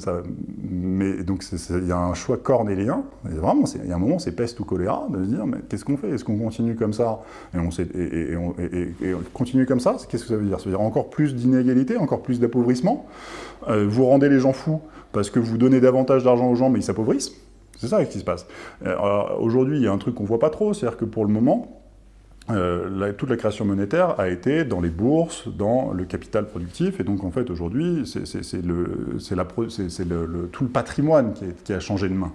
mais donc il y a un choix cornélien, vraiment, il y a un moment c'est peste ou choléra, de se dire mais qu'est-ce qu'on fait? Est-ce qu'on continue comme ça? Et on, et, et, continue comme ça, qu'est-ce que ça veut dire? Ça veut dire encore plus d'inégalité, encore plus d'appauvrissement? Euh, vous rendez les gens fous parce que vous donnez davantage d'argent aux gens mais ils s'appauvrissent? C'est ça qui se passe. Euh, aujourd'hui, il y a un truc qu'on voit pas trop, c'est-à-dire que pour le moment, euh, toute la création monétaire a été dans les bourses, dans le capital productif, et donc en fait aujourd'hui, c'est tout le patrimoine qui a changé de main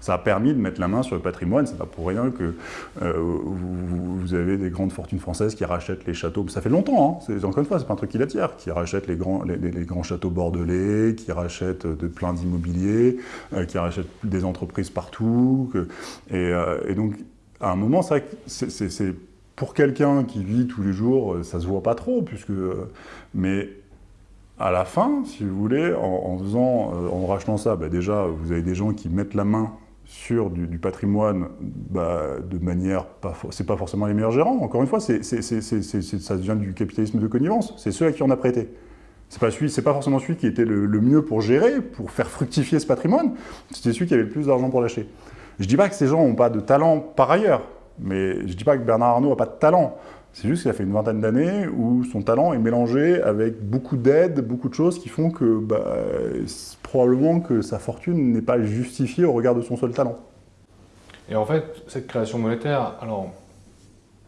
ça a permis de mettre la main sur le patrimoine. C'est pas pour rien que euh, vous, avez des grandes fortunes françaises qui rachètent les châteaux. Ça fait longtemps, hein. encore une fois, c'est pas un truc qui l'attire, qui rachètent les grands, les, grands châteaux bordelais, qui rachètent de plein d'immobiliers, euh, qui rachètent des entreprises partout. Euh, et, donc, à un moment, c'est pour quelqu'un qui vit tous les jours, ça se voit pas trop, puisque, mais à la fin, si vous voulez, en, faisant, en rachetant ça, bah, déjà, vous avez des gens qui mettent la main sur du, patrimoine bah, de manière, c'est pas forcément les meilleurs gérants, encore une fois, ça vient du capitalisme de connivence, c'est ceux à qui on a prêté. C'est pas, pas forcément celui qui était le, mieux pour gérer, pour faire fructifier ce patrimoine, c'était celui qui avait le plus d'argent pour l'acheter. Je dis pas que ces gens n'ont pas de talent par ailleurs, mais je dis pas que Bernard Arnault n'a pas de talent, c'est juste qu'il a fait une vingtaine d'années où son talent est mélangé avec beaucoup d'aide, beaucoup de choses qui font que bah, probablement que sa fortune n'est pas justifiée au regard de son seul talent. Et en fait, cette création monétaire, alors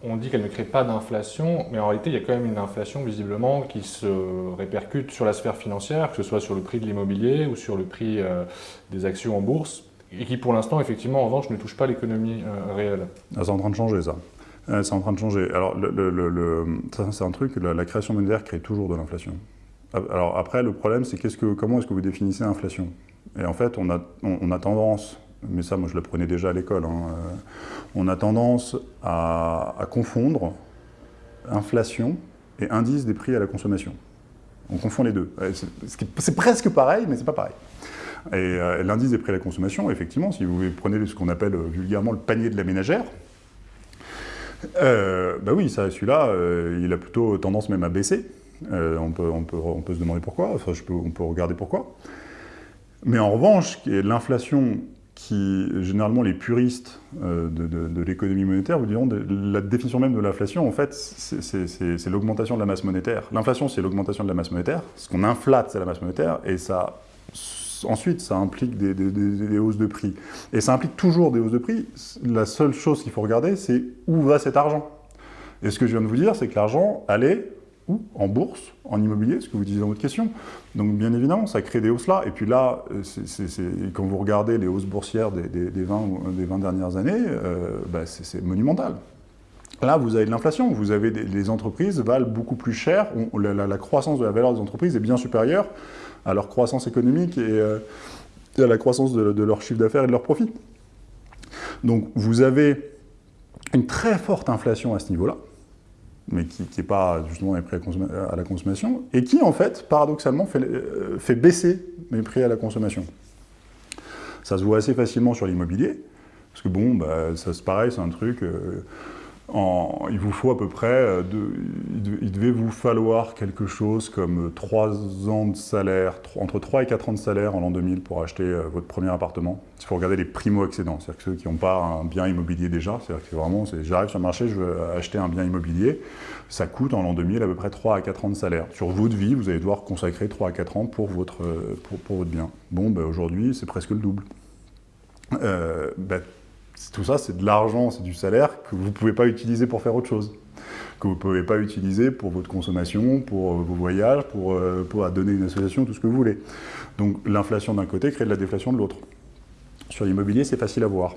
on dit qu'elle ne crée pas d'inflation, mais en réalité, il y a quand même une inflation visiblement qui se répercute sur la sphère financière, que ce soit sur le prix de l'immobilier ou sur le prix euh, des actions en bourse, et qui pour l'instant, effectivement, en revanche, ne touche pas l'économie euh, réelle. Ah, c'est en train de changer ça. Euh, c'est en train de changer. Alors, c'est un truc, la, création monétaire crée toujours de l'inflation. Alors après, le problème, c'est que, comment est-ce que vous définissez l'inflation Et en fait, on a, tendance, mais ça, moi, je l'apprenais déjà à l'école, hein, euh, on a tendance à, confondre inflation et indice des prix à la consommation. On confond les deux. C'est presque pareil, mais c'est pas pareil. Et euh, l'indice des prix à la consommation, effectivement, si vous prenez ce qu'on appelle vulgairement le panier de la ménagère, euh, bah oui, celui-là, euh, il a plutôt tendance même à baisser. Euh, on, peut, on, peut, on, peut, se demander pourquoi, enfin, je peux, on peut regarder pourquoi. Mais en revanche, l'inflation qui, généralement, les puristes de, de, l'économie monétaire vous diront, la définition même de l'inflation, en fait, c'est l'augmentation de la masse monétaire. L'inflation, c'est l'augmentation de la masse monétaire. Ce qu'on inflate, c'est la masse monétaire, et ça ensuite, ça implique des, hausses de prix. Et ça implique toujours des hausses de prix. La seule chose qu'il faut regarder, c'est où va cet argent. Et ce que je viens de vous dire, c'est que l'argent allait où? En bourse, en immobilier, ce que vous disiez dans votre question. Donc bien évidemment, ça crée des hausses là. Et puis là, quand vous regardez les hausses boursières des, 20, des 20 dernières années, euh, bah, c'est monumental. Là, vous avez de l'inflation, vous avez des, les entreprises valent beaucoup plus cher, la, croissance de la valeur des entreprises est bien supérieure à leur croissance économique et, euh, à la croissance de, leur chiffre d'affaires et de leur profit. Donc vous avez une très forte inflation à ce niveau-là, mais qui n'est pas justement les prix à, la consommation, et qui en fait, paradoxalement, fait, euh, fait, baisser les prix à la consommation. Ça se voit assez facilement sur l'immobilier, parce que bon, bah, ça c'est pareil, c'est un truc... Euh, il vous faut à peu près, euh, il devait vous falloir quelque chose comme 3 ans de salaire, entre 3 et 4 ans de salaire en l'an 2000 pour acheter euh, votre premier appartement. Il faut regarder les primo-accédants, c'est-à-dire ceux qui n'ont pas un bien immobilier déjà, c'est-à-dire que vraiment, j'arrive sur le marché, je veux acheter un bien immobilier, ça coûte en l'an 2000 à peu près 3 à 4 ans de salaire. Sur votre vie, vous allez devoir consacrer 3 à 4 ans pour votre, euh, pour, votre bien. Bon, ben, aujourd'hui, c'est presque le double. Ben, tout ça, c'est de l'argent, c'est du salaire que vous ne pouvez pas utiliser pour faire autre chose, que vous ne pouvez pas utiliser pour votre consommation, pour euh, vos voyages, pour, euh, donner une association, tout ce que vous voulez. Donc l'inflation d'un côté crée de la déflation de l'autre. Sur l'immobilier, c'est facile à voir.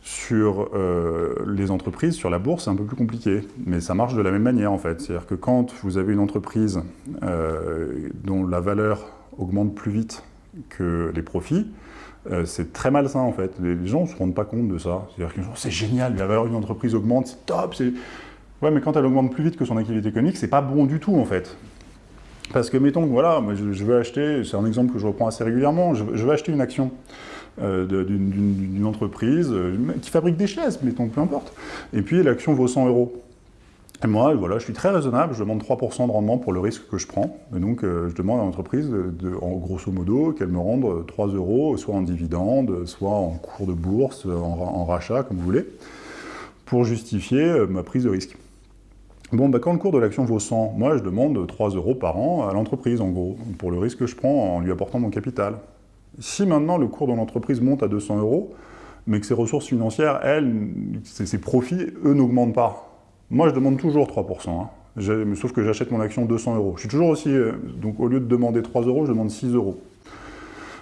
Sur euh, les entreprises, sur la bourse, c'est un peu plus compliqué, mais ça marche de la même manière en fait. C'est-à-dire que quand vous avez une entreprise dont la valeur augmente plus vite que les profits, euh, c'est très malsain en fait. Les gens ne se rendent pas compte de ça. C'est-à-dire que c'est génial, la valeur d'une entreprise augmente, c'est top. Ouais, mais quand elle augmente plus vite que son activité économique, c'est pas bon du tout en fait. Parce que mettons voilà, je, veux acheter, c'est un exemple que je reprends assez régulièrement, je, veux acheter une action euh, d'une entreprise euh, qui fabrique des chaises, mettons, peu importe. Et puis l'action vaut 100 euros. Moi, voilà, je suis très raisonnable, je demande 3% de rendement pour le risque que je prends. Et donc, euh, je demande à l'entreprise, en grosso modo, qu'elle me rende 3 euros, soit en dividende, soit en cours de bourse, en, rachat, comme vous voulez, pour justifier ma prise de risque. Bon, bah, quand le cours de l'action vaut 100, moi, je demande 3 euros par an à l'entreprise, en gros, pour le risque que je prends en lui apportant mon capital. Si maintenant le cours de l'entreprise monte à 200 euros, mais que ses ressources financières, elles, ses, profits, eux, n'augmentent pas, moi, je demande toujours 3%. Hein. Sauf que j'achète mon action 200 euros. Je suis toujours aussi... Euh, donc, au lieu de demander 3 euros, je demande 6 euros.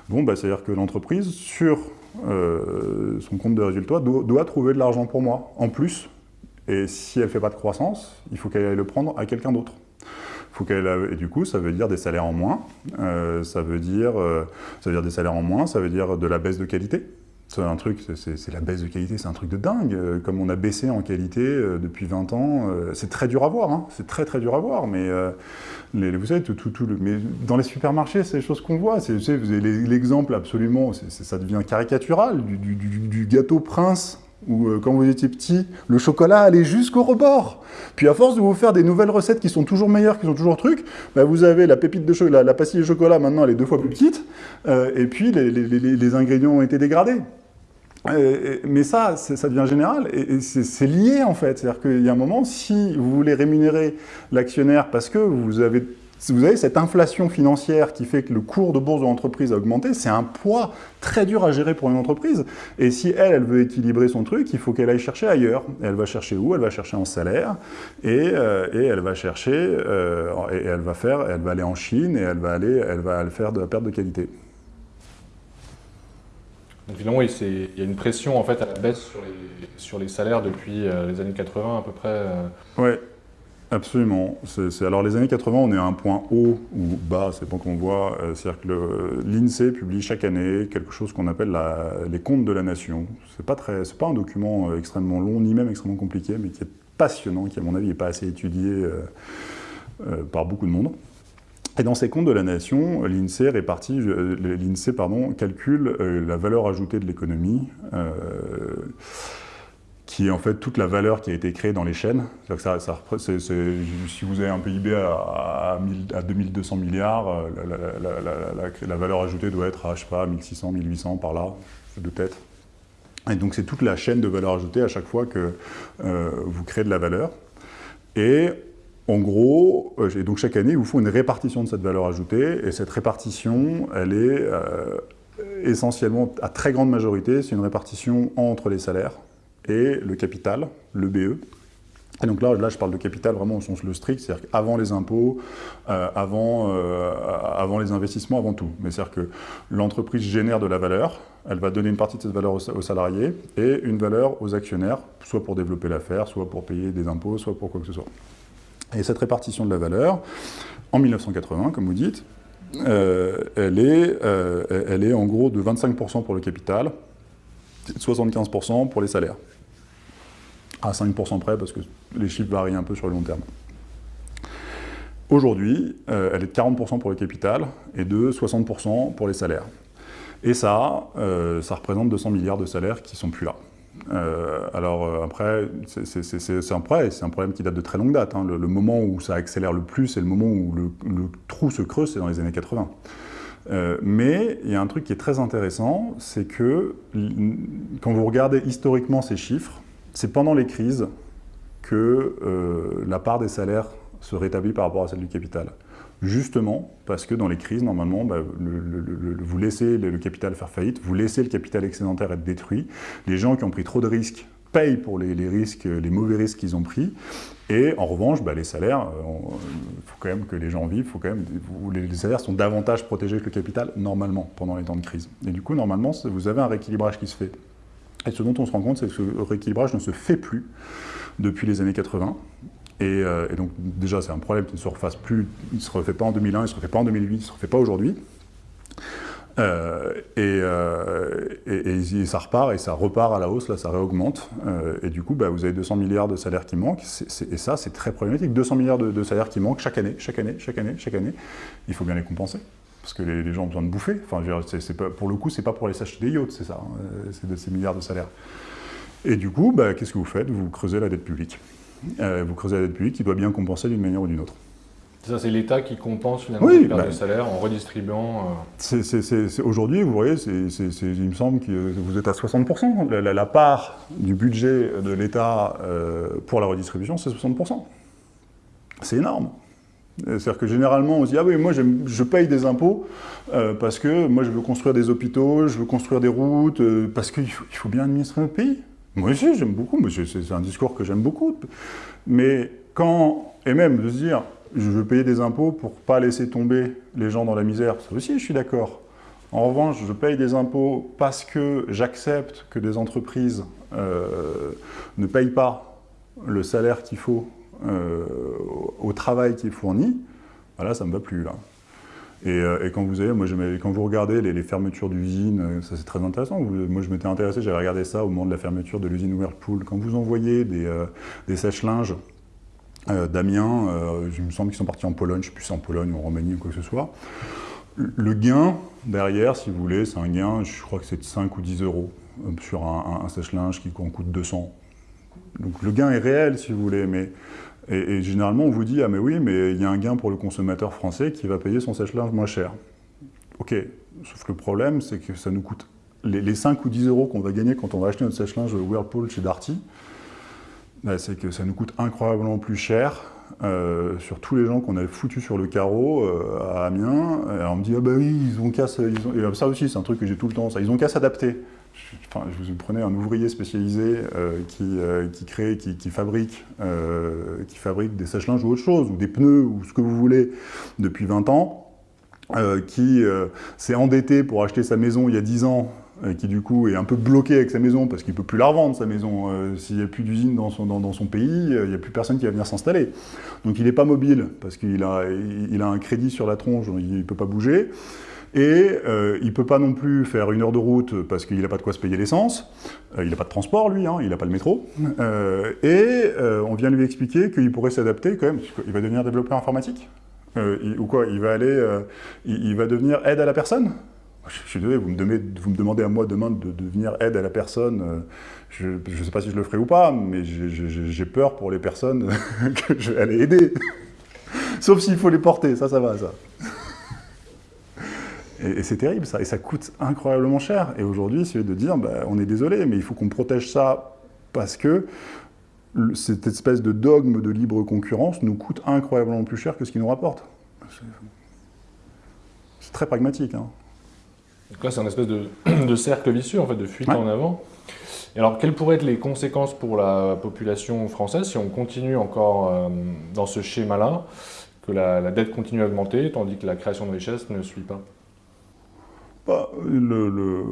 Bon, bah, c'est-à-dire que l'entreprise, sur euh, son compte de résultat, doit, trouver de l'argent pour moi, en plus. Et si elle ne fait pas de croissance, il faut qu'elle aille le prendre à quelqu'un d'autre. Et du coup, ça veut dire des salaires en moins, euh, ça, veut dire, ça veut dire des salaires en moins, ça veut dire de la baisse de qualité, c'est un truc, c'est la baisse de qualité, c'est un truc de dingue. Euh, comme on a baissé en qualité euh, depuis 20 ans, euh, c'est très dur à voir, hein. c'est très très dur à voir, mais vous savez, tout, tout, le, mais dans les supermarchés, c'est des choses qu'on voit. Vous savez, l'exemple absolument, ça devient caricatural, du, gâteau prince, où quand vous étiez petit, le chocolat allait jusqu'au rebord. Puis à force de vous faire des nouvelles recettes qui sont toujours meilleures, qui sont toujours trucs, bah vous avez la pépite de chocolat, la pastille de chocolat, maintenant elle est deux fois plus petite, et puis les, les, les ingrédients ont été dégradés. Mais ça, ça devient général, et c'est lié en fait. C'est-à-dire qu'il y a un moment, si vous voulez rémunérer l'actionnaire parce que vous avez, cette inflation financière qui fait que le cours de bourse de l'entreprise a augmenté, c'est un poids très dur à gérer pour une entreprise. Et si elle, elle veut équilibrer son truc, il faut qu'elle aille chercher ailleurs. elle va chercher où? Elle va chercher en salaire, et, euh, elle va chercher, euh, et elle va faire, elle va aller en Chine, et elle va aller, elle va faire de la perte de qualité. Finalement, il y a une pression en fait à la baisse sur les, salaires depuis euh, les années 80 à peu près. Euh. Oui, absolument. alors les années 80, on est à un point haut ou bas, c'est pas qu'on voit. Euh, c'est-à-dire que l'INSEE publie chaque année quelque chose qu'on appelle les comptes de la nation. C'est pas très, pas un document extrêmement long ni même extrêmement compliqué, mais qui est passionnant, qui à mon avis n'est pas assez étudié par beaucoup de monde. Et dans ces comptes de la nation, l'INSEE euh, calcule euh, la valeur ajoutée de l'économie, euh, qui est en fait toute la valeur qui a été créée dans les chaînes. Si vous avez un PIB à, à, 2200 milliards, la, valeur ajoutée doit être à, je sais pas, 1600, 1800 par là, de tête. Et donc c'est toute la chaîne de valeur ajoutée à chaque fois que vous créez de la valeur. Et en gros, euh, et donc chaque année, il vous faut une répartition de cette valeur ajoutée, et cette répartition, elle est euh, essentiellement, à très grande majorité, c'est une répartition entre les salaires et le capital, le BE. Et donc là, là, je parle de capital vraiment au sens le strict, c'est-à-dire avant les impôts, euh, avant, avant les investissements, avant tout. Mais c'est-à-dire que l'entreprise génère de la valeur, elle va donner une partie de cette valeur aux, salariés et une valeur aux actionnaires, soit pour développer l'affaire, soit pour payer des impôts, soit pour quoi que ce soit. Et cette répartition de la valeur, en 1980, comme vous dites, euh, elle, est, euh, elle en gros de 25% pour le capital, 75% pour les salaires. À 5% près, parce que les chiffres varient un peu sur le long terme. Aujourd'hui, euh, elle est de 40% pour le capital et de 60% pour les salaires. Et ça, ça représente 200 milliards de salaires qui ne sont plus là. Euh, alors euh, après, c'est un, problème qui date de très longue date. Hein. Le, moment où ça accélère le plus, c'est le moment où le, trou se creuse, c'est dans les années 80. Euh, mais il y a un truc qui est très intéressant, c'est que quand vous regardez historiquement ces chiffres, c'est pendant les crises que la part des salaires se rétablit par rapport à celle du capital justement parce que dans les crises, normalement, bah, vous laissez le, capital faire faillite, vous laissez le capital excédentaire être détruit. Les gens qui ont pris trop de risques payent pour les, risques, les mauvais risques qu'ils ont pris. Et en revanche, bah, les salaires, il euh, faut quand même que les gens vivent, faut quand même, les, salaires sont davantage protégés que le capital, normalement, pendant les temps de crise. Et du coup, normalement, vous avez un rééquilibrage qui se fait. Et ce dont on se rend compte, c'est que ce rééquilibrage ne se fait plus depuis les années 80. Euh, et, donc déjà, c'est un problème qui ne se refasse plus, il ne se refait pas en 2001, il ne se refait pas en 2008, il ne se refait pas aujourd'hui. Euh, euh, et, ça repart et ça repart à la hausse, là ça réaugmente. et du coup, bah, vous avez 200 milliards de salaires qui manquent. et ça, c'est très problématique. 200 milliards de, salaires qui manquent chaque année, chaque année, chaque année, chaque année. Il faut bien les compenser. Parce que les, gens ont besoin de bouffer. Enfin, pour le coup, c'est pas pour les s'acheter des yachts, c'est ça. Hein, c'est de ces milliards de salaires. Et du coup, bah, qu'est-ce que vous faites? Vous creusez la dette publique. Euh, vous creusez la dette publique qui doit bien compenser d'une manière ou d'une autre. Ça, c'est l'État qui compense finalement les pertes bah, de salaire en redistribuant. Euh. Aujourd'hui, vous voyez, il me semble que vous êtes à 60%. La, part du budget de l'État euh, pour la redistribution, c'est 60%. C'est énorme. C'est-à-dire que généralement, on se dit « Ah oui, moi je paye des impôts parce que moi je veux construire des hôpitaux, je veux construire des routes, parce qu'il faut bien administrer notre pays. » Moi aussi, j'aime beaucoup, c'est un discours que j'aime beaucoup. Mais quand, et même de se dire, je veux payer des impôts pour pas laisser tomber les gens dans la misère, ça aussi, je suis d'accord. En revanche, je paye des impôts parce que j'accepte que des entreprises euh, ne payent pas le salaire qu'il faut euh, au travail qui est fourni, voilà, ça ne me va plus là. Euh, et, quand, vous avez, moi, quand vous regardez les, fermetures d'usines, euh, ça c'est très intéressant. moi, je m'étais intéressé, j'avais regardé ça au moment de la fermeture de l'usine Whirlpool. Quand vous envoyez des, euh, sèche-linges d'Amiens, il me semble qu'ils sont partis en Pologne, je ne sais plus si en Pologne ou en Roumanie ou quoi que ce soit. Le gain derrière, si vous voulez, c'est un gain, je crois que c'est de 5 ou 10 euros sur un, sèche-linge qui en coûte 200. Donc le gain est réel, si vous voulez, mais et, généralement, on vous dit « Ah mais oui, mais il y a un gain pour le consommateur français qui va payer son sèche-linge moins cher. » Ok, sauf que le problème, c'est que ça nous coûte... Les, 5 ou 10 euros qu'on va gagner quand on va acheter notre sèche-linge Whirlpool chez Darty, bah, c'est que ça nous coûte incroyablement plus cher euh, sur tous les gens qu'on a foutus sur le carreau euh, à Amiens. Et on me dit, ah bah oui, ils ont qu'à... Ça aussi, c'est un truc que j'ai tout le temps, ça. Ils ont qu'à s'adapter je vous prenais un ouvrier spécialisé euh, qui, euh, qui, crée, qui, fabrique, euh, qui fabrique des sèche-linges ou autre chose, ou des pneus, ou ce que vous voulez, depuis 20 ans, qui s'est endetté pour acheter sa maison il y a 10 ans, qui du coup est un peu bloqué avec sa maison parce qu'il ne peut plus la revendre, sa maison. S'il n'y a plus d'usine dans son, dans, son, pays, il n'y a plus personne qui va venir s'installer. Donc il n'est pas mobile, parce qu'il a, il a un crédit sur la tronche, il ne peut pas bouger. Et euh, il ne peut pas non plus faire une heure de route parce qu'il n'a pas de quoi se payer l'essence. Euh, il n'a pas de transport, lui, hein, il n'a pas le métro. Euh, et on vient lui expliquer qu'il pourrait s'adapter quand même. Il va devenir développeur informatique. ou quoi Il va aller, il, va devenir aide à la personne je suis désolé, vous me, demandez, vous me demandez à moi demain de, devenir aide à la personne. je ne sais pas si je le ferai ou pas, mais j'ai peur pour les personnes que je vais aller aider. Sauf s'il faut les porter, ça, ça va, ça. Et, c'est terrible ça, et ça coûte incroyablement cher. Et aujourd'hui, c'est de dire, bah, on est désolé, mais il faut qu'on protège ça parce que cette espèce de dogme de libre concurrence nous coûte incroyablement plus cher que ce qu'il nous rapporte. C'est très pragmatique. Hein. Donc là, c'est un espèce de, cercle vicieux, en fait, de fuite en avant. Et alors, quelles pourraient être les conséquences pour la population française si on continue encore euh, dans ce schéma-là, que la, la, dette continue à augmenter, tandis que la création de richesse ne suit pas? Le,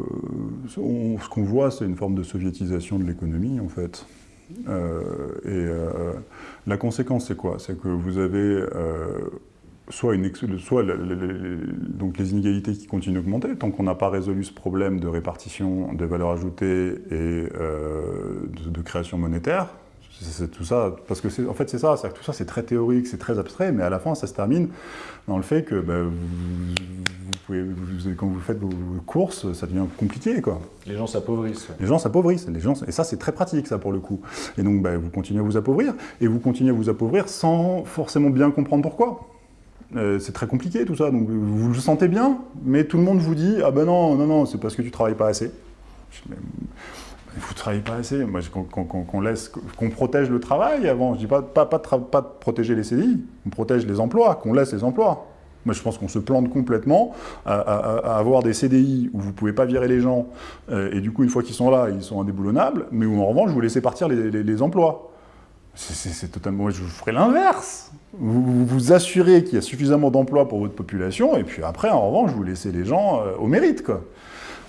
ce qu'on voit, c'est une forme de soviétisation de l'économie, en fait. Euh, et euh, la conséquence, c'est quoi? C'est que vous avez euh, soit, soit donc les inégalités qui continuent d'augmenter, tant qu'on n'a pas résolu ce problème de répartition des valeurs ajoutées et de, création monétaire, c'est tout ça, parce que en fait c'est ça, tout ça c'est très théorique, c'est très abstrait, mais à la fin ça se termine dans le fait que bah, vous, pouvez, quand vous faites vos courses, ça devient compliqué. Quoi. Les gens s'appauvrissent. Les gens s'appauvrissent, et ça c'est très pratique ça pour le coup. Et donc bah, vous continuez à vous appauvrir, et vous continuez à vous appauvrir sans forcément bien comprendre pourquoi. Euh, c'est très compliqué tout ça, donc vous le sentez bien, mais tout le monde vous dit « Ah ben non, non, non, c'est parce que tu travailles pas assez ». Vous ne travaillez pas assez. Moi, qu'on laisse, qu'on protège le travail avant. Je dis pas, pas, pas, pas de protéger les CDI, on protège les emplois, qu'on laisse les emplois. Moi, je pense qu'on se plante complètement à, avoir des CDI où vous ne pouvez pas virer les gens, euh, et du coup, une fois qu'ils sont là, ils sont indéboulonnables, mais où en revanche, vous laissez partir les, emplois. C'est totalement... Moi, je ferai l'inverse. Vous, vous, assurez qu'il y a suffisamment d'emplois pour votre population, et puis après, en revanche, vous laissez les gens euh, au mérite, quoi.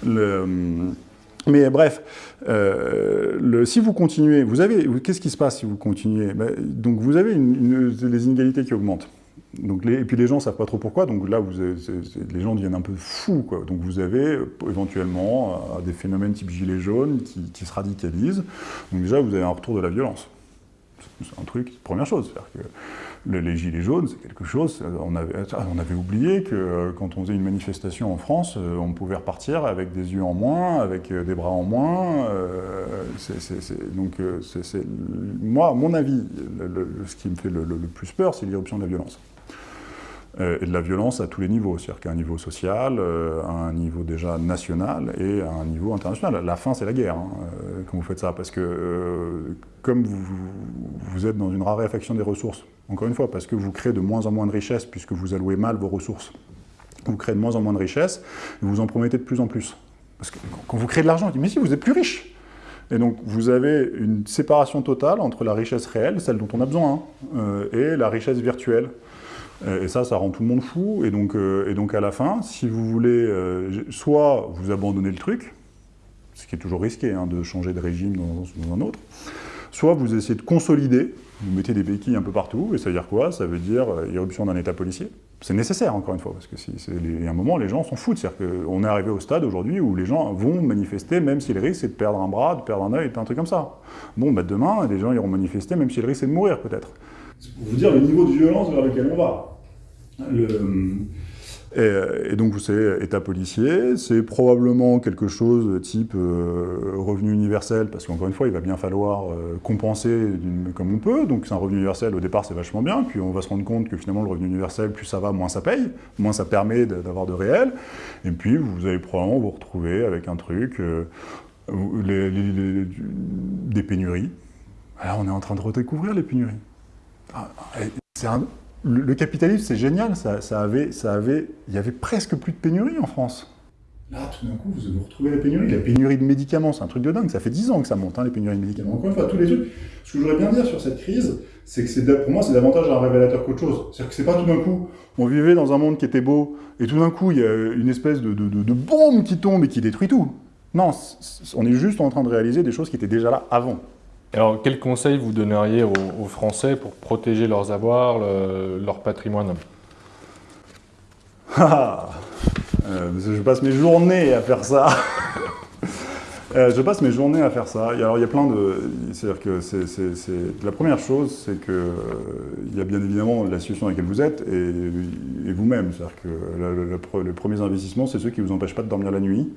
Le, Mais bref, le, si vous continuez, vous avez, qu'est-ce qui se passe si vous continuez? Ben, Donc vous avez les inégalités qui augmentent. Donc et puis les gens ne savent pas trop pourquoi, donc là les gens deviennent un peu fous. Donc vous avez éventuellement des phénomènes type gilet jaune qui, qui, se radicalisent. Donc déjà vous avez un retour de la violence. Un truc, première chose. Que les gilets jaunes, c'est quelque chose, on avait, on avait, oublié que euh, quand on faisait une manifestation en France, euh, on pouvait repartir avec des yeux en moins, avec euh, des bras en moins. donc, moi, mon avis, ce qui me fait le, plus peur, c'est l'irruption de la violence. Et de la violence à tous les niveaux, c'est-à-dire qu'à un niveau social, à un niveau déjà national et à un niveau international. La fin, c'est la guerre, hein, quand vous faites ça, parce que comme vous, êtes dans une raréfaction des ressources, encore une fois, parce que vous créez de moins en moins de richesses puisque vous allouez mal vos ressources. Vous créez de moins en moins de richesses vous en promettez de plus en plus. Parce que quand vous créez de l'argent, on dit « mais si, vous êtes plus riche !» Et donc, vous avez une séparation totale entre la richesse réelle, celle dont on a besoin, hein, euh, et la richesse virtuelle. Et ça, ça rend tout le monde fou. Et donc, euh, et donc à la fin, si vous voulez, euh, soit vous abandonnez le truc, ce qui est toujours risqué hein, de changer de régime dans un autre, soit vous essayez de consolider, vous mettez des béquilles un peu partout, et ça veut dire quoi? Ça veut dire euh, irruption d'un État policier. C'est nécessaire, encore une fois, parce que y a un moment, les gens s'en foutent. C'est-à-dire qu'on est arrivé au stade aujourd'hui où les gens vont manifester, même si le risque c'est de perdre un bras, de perdre un œil, un truc comme ça. Bon, bah demain, les gens iront manifester, même si le risque c'est de mourir, peut-être. Pour vous dire le niveau de violence vers lequel on va. Et, donc, c'est État policier, c'est probablement quelque chose type euh, revenu universel, parce qu'encore une fois, il va bien falloir euh, compenser comme on peut, donc c'est un revenu universel, au départ c'est vachement bien, puis on va se rendre compte que finalement le revenu universel, plus ça va, moins ça paye, moins ça permet d'avoir de réel, et puis vous allez probablement vous retrouver avec un truc, euh, des pénuries. Alors on est en train de redécouvrir les pénuries. Ah, le, capitalisme, c'est génial, ça, avait, il y avait presque plus de pénurie en France. Là, tout d'un coup, vous, vous retrouvez la pénurie. La pénurie de médicaments, c'est un truc de dingue. Ça fait 10 ans que ça monte, hein, les pénuries de médicaments. Encore une fois, tous les trucs. Ce que je voudrais bien dire sur cette crise, c'est que pour moi, c'est davantage un révélateur qu'autre chose. C'est-à-dire que c'est pas tout d'un coup, on vivait dans un monde qui était beau, et tout d'un coup, il y a une espèce de, de bombe qui tombe et qui détruit tout. Non, on est juste en train de réaliser des choses qui étaient déjà là avant. Alors, quels conseils vous donneriez aux, Français pour protéger leurs avoirs, leur patrimoine? Ah, euh, Je passe mes journées à faire ça. Euh, je passe mes journées à faire ça. alors, il y a plein de... C'est-à-dire que la première chose, c'est que euh, il y a bien évidemment la situation dans laquelle vous êtes et, vous-même. C'est-à-dire que les premiers investissements, c'est ceux qui ne vous empêchent pas de dormir la nuit.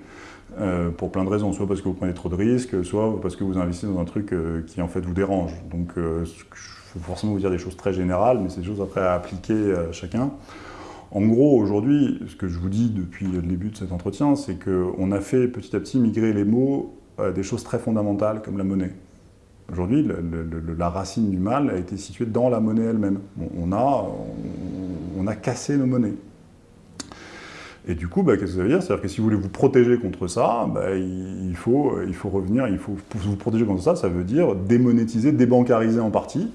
Euh, pour plein de raisons, soit parce que vous prenez trop de risques, soit parce que vous investissez dans un truc euh, qui en fait vous dérange. Donc euh, je vais forcément vous dire des choses très générales, mais c'est des choses après à appliquer à chacun. En gros, aujourd'hui, ce que je vous dis depuis le début de cet entretien, c'est qu'on a fait petit à petit migrer les mots à des choses très fondamentales comme la monnaie. Aujourd'hui, la racine du mal a été située dans la monnaie elle-même. On, a, on a cassé nos monnaies. Et du coup, bah, qu'est-ce que ça veut dire? C'est-à-dire que si vous voulez vous protéger contre ça, bah, il, faut, il faut revenir, il faut vous protéger contre ça, ça veut dire démonétiser, débancariser en partie,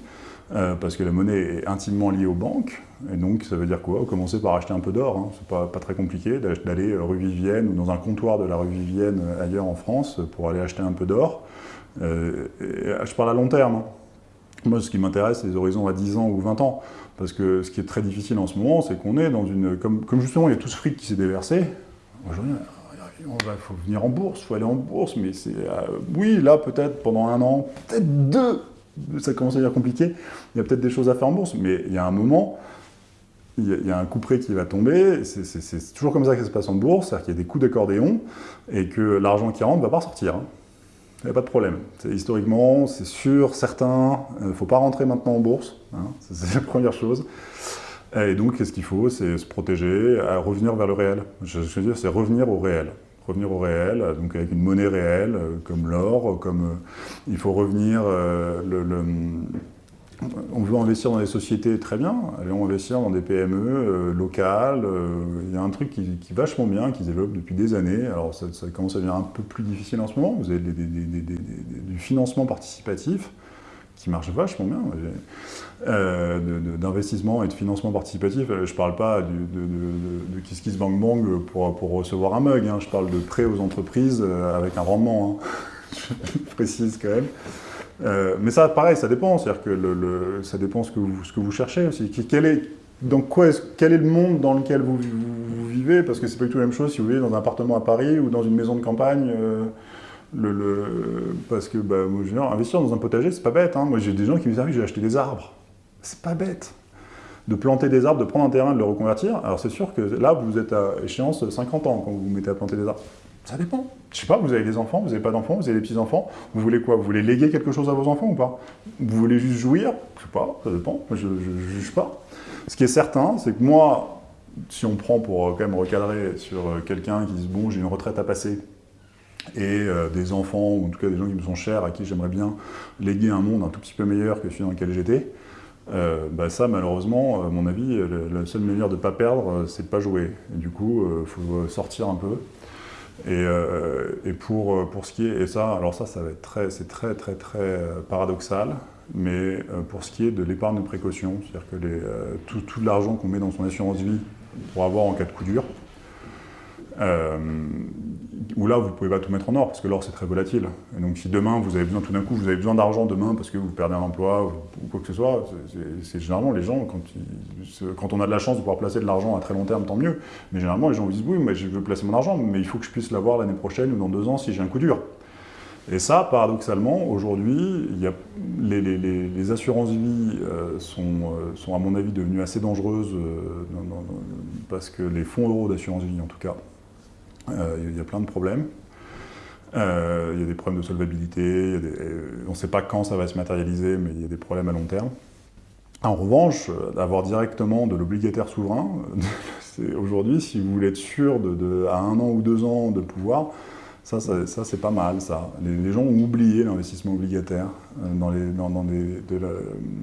euh, parce que la monnaie est intimement liée aux banques, et donc ça veut dire quoi? Commencer par acheter un peu d'or, hein. c'est pas, très compliqué d'aller rue Vivienne ou dans un comptoir de la rue Vivienne euh, ailleurs en France pour aller acheter un peu d'or. Euh, je parle à long terme. Hein. Moi, ce qui m'intéresse, c'est les horizons à 10 ans ou 20 ans. Parce que ce qui est très difficile en ce moment, c'est qu'on est dans une... Comme, justement, il y a tout ce fric qui s'est déversé, aujourd'hui, il faut venir en bourse, il faut aller en bourse, mais c'est... Euh, oui, là, peut-être pendant un an, peut-être deux, ça commence à devenir compliqué, il y a peut-être des choses à faire en bourse, mais il y a un moment, il y a, un coup près qui va tomber, c'est toujours comme ça que ça se passe en bourse, c'est-à-dire qu'il y a des coups d'accordéon, et que l'argent qui rentre ne va pas sortir. Hein. Il n'y a pas de problème. Historiquement, c'est sûr, certain, il euh, ne faut pas rentrer maintenant en bourse, hein, c'est la première chose. Et donc, qu'est-ce qu'il faut? C'est se protéger, revenir vers le réel. Je, veux dire, c'est revenir au réel. Revenir au réel, donc avec une monnaie réelle, euh, comme l'or, comme... Euh, il faut revenir... le, on veut investir dans des sociétés, très bien, allons investir dans des PME euh, locales, euh, il y a un truc qui, est vachement bien, qui se développe depuis des années, alors ça, commence à devenir un peu plus difficile en ce moment, vous avez du financement participatif qui marche vachement bien. euh, d'investissement et de financement participatif. Je ne parle pas de, de, Kiss Kiss Bang Bang pour, pour recevoir un mug, hein. je parle de prêts aux entreprises avec un rendement, hein. je précise quand même. Mais ça, pareil, ça dépend, c'est-à-dire que ça dépend ce que vous, ce que vous cherchez aussi. Quel est, quel est le monde dans lequel vous, vivez? Parce que c'est pas du tout la même chose si vous vivez dans un appartement à Paris ou dans une maison de campagne. le, parce que bah, moi, investir dans un potager, c'est pas bête. Hein. Moi, j'ai des gens qui me disent ah, j'ai acheté des arbres. C'est pas bête de planter des arbres, de prendre un terrain, de le reconvertir. Alors c'est sûr que là, vous êtes à échéance de 50 ans quand vous vous mettez à planter des arbres. Ça dépend. Je sais pas, vous avez des enfants, vous n'avez pas d'enfants, vous avez des petits-enfants. Vous voulez quoi? Vous voulez léguer quelque chose à vos enfants ou pas? Vous voulez juste jouir? Je sais pas, ça dépend. Je ne juge pas. Ce qui est certain, c'est que moi, si on prend pour euh, quand même recadrer sur euh, quelqu'un qui dit « bon, j'ai une retraite à passer », et euh, des enfants, ou en tout cas des gens qui me sont chers, à qui j'aimerais bien léguer un monde un tout petit peu meilleur que celui dans lequel j'étais, bah ça, malheureusement, à mon avis, la, seule manière de ne pas perdre, c'est de ne pas jouer. Du coup, il faut sortir un peu. Et, pour, pour ce qui est, et ça, alors ça, ça va être très, c'est très, très, très paradoxal, mais pour ce qui est de l'épargne de précaution, c'est-à-dire que les, tout, tout l'argent qu'on met dans son assurance vie pour avoir en cas de coup dur, euh, où là, vous ne pouvez pas tout mettre en or, parce que l'or, c'est très volatile. Et donc, si demain, vous avez besoin, tout d'un coup, vous avez besoin d'argent demain parce que vous perdez un emploi ou, quoi que ce soit, c'est généralement les gens, quand, on a de la chance de pouvoir placer de l'argent à très long terme, tant mieux. Mais généralement, les gens disent, oui, mais je veux placer mon argent, mais il faut que je puisse l'avoir l'année prochaine ou dans deux ans si j'ai un coup dur. Et ça, paradoxalement, aujourd'hui, les, les, les, assurances vie euh, sont, euh, sont, à mon avis, devenues assez dangereuses parce que les fonds euros d'assurance vie, en tout cas, euh, il y a plein de problèmes. Euh, il y a des problèmes de solvabilité, euh, on ne sait pas quand ça va se matérialiser, mais il y a des problèmes à long terme. En revanche, d'avoir directement de l'obligataire souverain, aujourd'hui, si vous voulez être sûr de, à un an ou deux ans de pouvoir, ça, ça, c'est pas mal, ça. Les, gens ont oublié l'investissement obligataire dans, les, dans,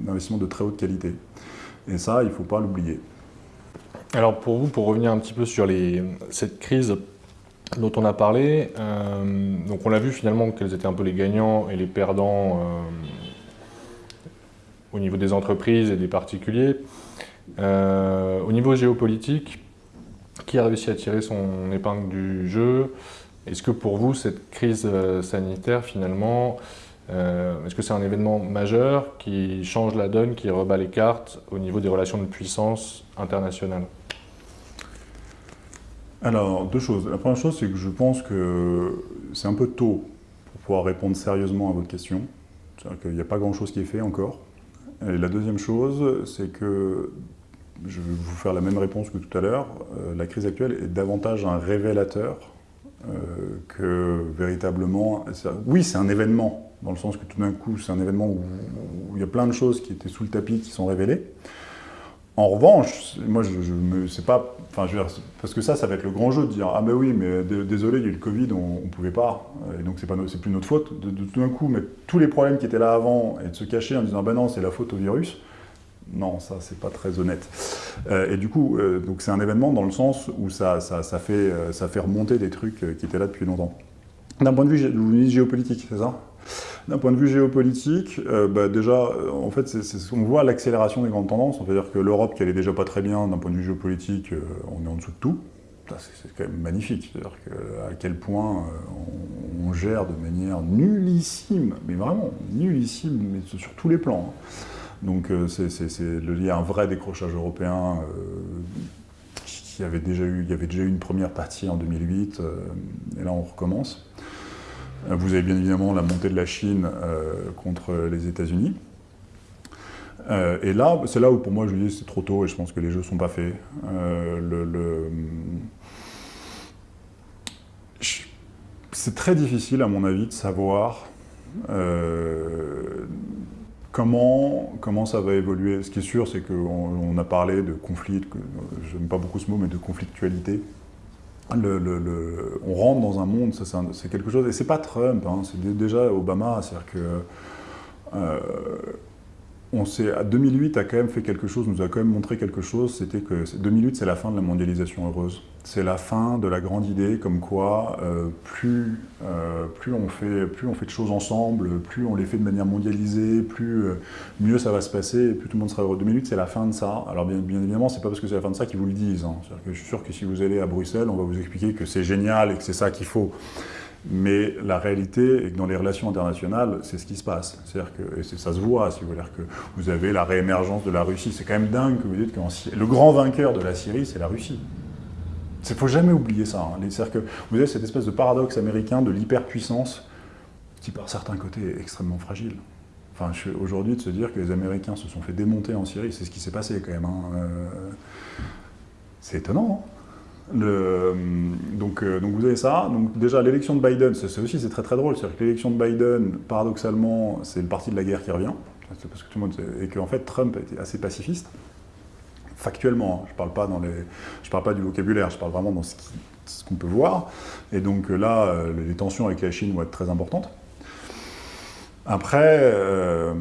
l'investissement de très haute qualité. Et ça, il ne faut pas l'oublier. Alors pour vous, pour revenir un petit peu sur les, cette crise dont on a parlé. Euh, donc on l'a vu finalement quels étaient un peu les gagnants et les perdants euh, au niveau des entreprises et des particuliers. Euh, au niveau géopolitique, qui a réussi à tirer son épingle du jeu? Est-ce que pour vous, cette crise sanitaire, finalement, est-ce que c'est un événement majeur qui change la donne, qui rebat les cartes au niveau des relations de puissance internationales? Alors, deux choses. La première chose, c'est que je pense que c'est un peu tôt pour pouvoir répondre sérieusement à votre question. C'est-à-dire qu'il n'y a pas grand-chose qui est fait encore. Et la deuxième chose, c'est que, je vais vous faire la même réponse que tout à l'heure, euh, la crise actuelle est davantage un révélateur euh, que véritablement... Oui, c'est un événement, dans le sens que tout d'un coup, c'est un événement où, où il y a plein de choses qui étaient sous le tapis qui sont révélées. En revanche, moi, je, me, c'est pas, enfin, parce que ça, ça va être le grand jeu de dire ah ben oui, mais désolé, il y a eu le Covid, on, ne pouvait pas, et donc c'est pas, plus notre faute. De, tout d'un coup mettre tous les problèmes qui étaient là avant et de se cacher en disant ben non, c'est la faute au virus. Non, ça c'est pas très honnête. Euh, et du coup, euh, c'est un événement dans le sens où ça, euh, fait remonter des trucs qui étaient là depuis longtemps. D'un point de vue, géopolitique, c'est ça? D'un point de vue géopolitique, euh, bah, déjà, euh, en fait, on voit l'accélération des grandes tendances. On veut dire que l'Europe, qui allait déjà pas très bien d'un point de vue géopolitique, euh, on est en dessous de tout. C'est quand même magnifique. C'est-à-dire à quel point on, gère de manière nullissime, mais vraiment nullissime, mais sur tous les plans. Hein. Donc il y a un vrai décrochage européen qui avait déjà eu, il y avait déjà eu une première partie en 2008, et là on recommence. Vous avez bien évidemment la montée de la Chine euh, contre les États-Unis. Euh, et là, c'est là où pour moi je dis c'est trop tôt et je pense que les jeux ne sont pas faits. Euh, c'est très difficile à mon avis de savoir comment, comment ça va évoluer. Ce qui est sûr, c'est qu'on a parlé de conflit, je n'aime pas beaucoup ce mot, mais de conflictualité le, on rentre dans un monde, c'est quelque chose, et c'est pas Trump, hein, c'est déjà Obama, c'est-à-dire que euh, on 2008 a quand même fait quelque chose, nous a quand même montré quelque chose, c'était que 2008 c'est la fin de la mondialisation heureuse. C'est la fin de la grande idée comme quoi euh, plus, euh, plus, on fait, plus on fait de choses ensemble, plus on les fait de manière mondialisée, plus euh, mieux ça va se passer, plus tout le monde sera heureux. 2008 c'est la fin de ça. Alors bien, bien évidemment c'est pas parce que c'est la fin de ça qu'ils vous le disent. Hein. Que je suis sûr que si vous allez à Bruxelles, on va vous expliquer que c'est génial et que c'est ça qu'il faut. Mais la réalité est que dans les relations internationales, c'est ce qui se passe. C'est-à-dire que, et ça se voit, si vous voulez, que vous avez la réémergence de la Russie. C'est quand même dingue que vous dites que le grand vainqueur de la Syrie, c'est la Russie. Il ne faut jamais oublier ça. Hein. C'est-à-dire que vous avez cette espèce de paradoxe américain de l'hyperpuissance qui, par certains côtés, est extrêmement fragile. Enfin, aujourd'hui, de se dire que les Américains se sont fait démonter en Syrie, c'est ce qui s'est passé quand même. Hein. Euh, c'est étonnant. Hein. Donc, euh, donc, vous avez ça. Donc déjà, l'élection de Biden, c'est aussi c'est très très drôle. C'est-à-dire que l'élection de Biden, paradoxalement, c'est le parti de la guerre qui revient. Parce que tout le monde et qu'en fait, Trump était assez pacifiste. Factuellement, hein. je parle pas dans les, je parle pas du vocabulaire, je parle vraiment dans ce qu'on peut voir. Et donc là, euh, les tensions avec la Chine vont être très importantes. Après, euh,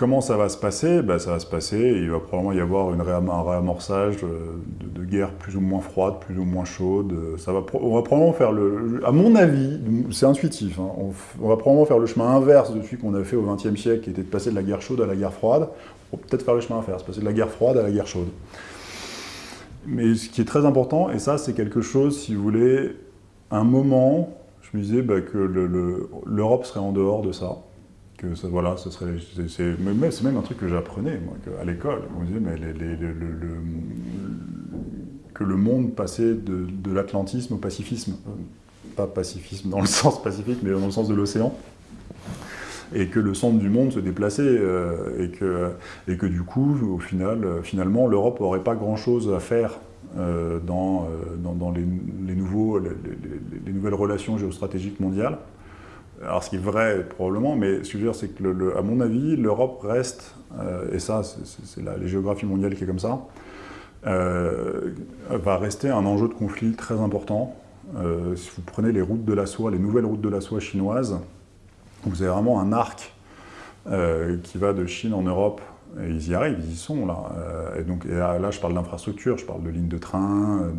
Comment ça va se passer? Ben, Ça va se passer, il va probablement y avoir un réamorçage de, guerre plus ou moins froide, plus ou moins chaude. Ça va, on va probablement faire le... À mon avis, c'est intuitif, hein, on, va probablement faire le chemin inverse de celui qu'on a fait au XXe siècle, qui était de passer de la guerre chaude à la guerre froide. On va peut-être faire le chemin inverse, passer de la guerre froide à la guerre chaude. Mais ce qui est très important, et ça c'est quelque chose, si vous voulez, un moment, je me disais ben, que l'Europe serait en dehors de ça que voilà, ce serait, c'est même un truc que j'apprenais moi, à l'école. On disait mais que le monde passait de, l'atlantisme au pacifisme, pas pacifisme dans le sens pacifique, mais dans le sens de l'océan, et que le centre du monde se déplaçait, euh, et, que, et que du coup, au final, finalement, l'Europe n'aurait pas grand-chose à faire euh, dans, euh, dans, les, nouveaux, les, nouvelles relations géostratégiques mondiales. Alors ce qui est vrai probablement, mais ce que je veux dire c'est que, à mon avis, l'Europe reste, euh, et ça c'est la, géographie mondiale qui est comme ça, euh, va rester un enjeu de conflit très important. Euh, si vous prenez les routes de la soie, les nouvelles routes de la soie chinoises, vous avez vraiment un arc qui va de Chine en Europe et ils y arrivent, ils y sont là. et donc là, je parle d'infrastructure, je parle de lignes de train,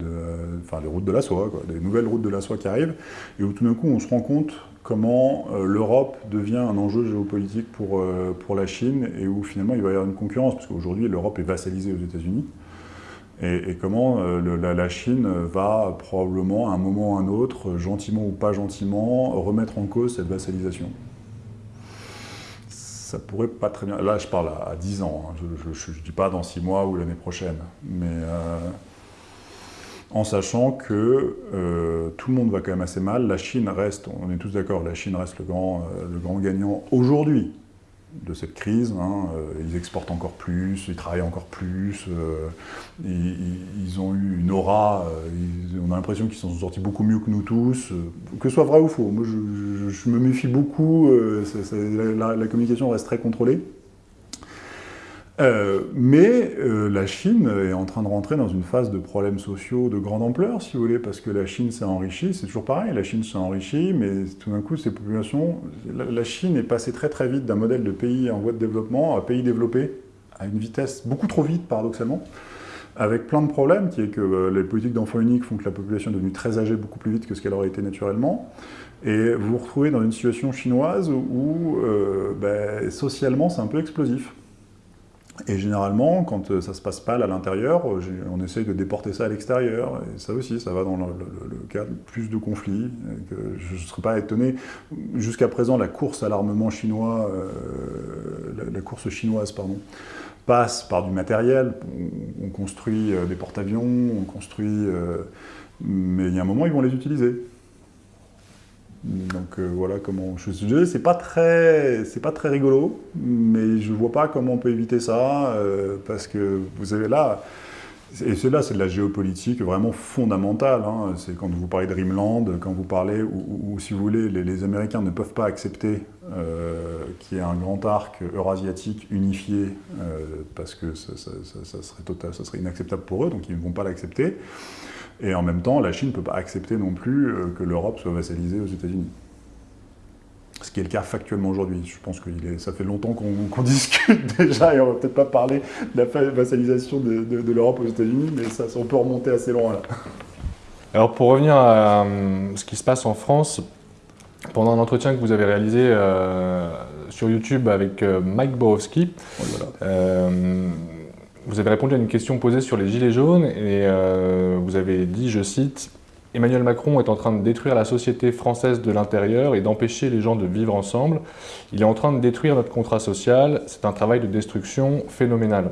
enfin des routes de la soie, des nouvelles routes de la soie qui arrivent, et où tout d'un coup on se rend compte comment euh, l'Europe devient un enjeu géopolitique pour, euh, pour la Chine et où finalement il va y avoir une concurrence, parce qu'aujourd'hui l'Europe est vassalisée aux États-Unis, et, comment euh, la, Chine va probablement à un moment ou à un autre, gentiment ou pas gentiment, remettre en cause cette vassalisation. Ça pourrait pas très bien... Là je parle à, 10 ans, hein. je ne dis pas dans 6 mois ou l'année prochaine, mais en sachant que euh, tout le monde va quand même assez mal. La Chine reste, on est tous d'accord, la Chine reste le grand, euh, le grand gagnant aujourd'hui de cette crise. Hein. Euh, ils exportent encore plus, ils travaillent encore plus, ils, ont eu une aura, on a l'impression qu'ils sont sortis beaucoup mieux que nous tous, que ce soit vrai ou faux. Moi, je, me méfie beaucoup, la communication reste très contrôlée. Euh, mais euh, la Chine est en train de rentrer dans une phase de problèmes sociaux de grande ampleur, si vous voulez, parce que la Chine s'est enrichie, c'est toujours pareil, la Chine s'est enrichie, mais tout d'un coup, ces populations... La, Chine est passée très très vite d'un modèle de pays en voie de développement à pays développé, à une vitesse beaucoup trop vite, paradoxalement, avec plein de problèmes, qui est que euh, les politiques d'enfants uniques font que la population est devenue très âgée beaucoup plus vite que ce qu'elle aurait été naturellement, et vous vous retrouvez dans une situation chinoise où, ben, socialement, c'est un peu explosif. Et généralement, quand euh, ça se passe pas à l'intérieur, euh, on essaye de déporter ça à l'extérieur. Et ça aussi, ça va dans le, de plus de conflits. je ne serais pas étonné. Jusqu'à présent, la course à l'armement chinois, euh, la, course chinoise, pardon, passe par du matériel. On, construit des porte-avions, on construit... mais il y a un moment, ils vont les utiliser. Donc euh, voilà comment je suis. C'est pas très, c'est pas très rigolo, mais je vois pas comment on peut éviter ça euh, parce que vous avez là, et c'est là, c'est de la géopolitique vraiment fondamentale. Hein. C'est quand vous parlez de Rimland, quand vous parlez, ou, si vous voulez, les, Américains ne peuvent pas accepter euh, qu'il y ait un grand arc eurasiatique unifié parce que ça, serait total, ça serait inacceptable pour eux, donc ils ne vont pas l'accepter. Et en même temps, la Chine ne peut pas accepter non plus euh, que l'Europe soit vassalisée aux États-Unis. Ce qui est le cas factuellement aujourd'hui. Je pense que ça fait longtemps qu'on discute déjà et on va peut-être pas parler de la vassalisation de, de, l'Europe aux États-Unis, mais ça, on peut remonter assez loin là. Alors pour revenir à euh, ce qui se passe en France, pendant un entretien que vous avez réalisé euh, sur YouTube avec Mike Borowski, vous avez répondu à une question posée sur les gilets jaunes et vous avez dit, je cite, Emmanuel Macron est en train de détruire la société française de l'intérieur et d'empêcher les gens de vivre ensemble. Il est en train de détruire notre contrat social. C'est un travail de destruction phénoménal.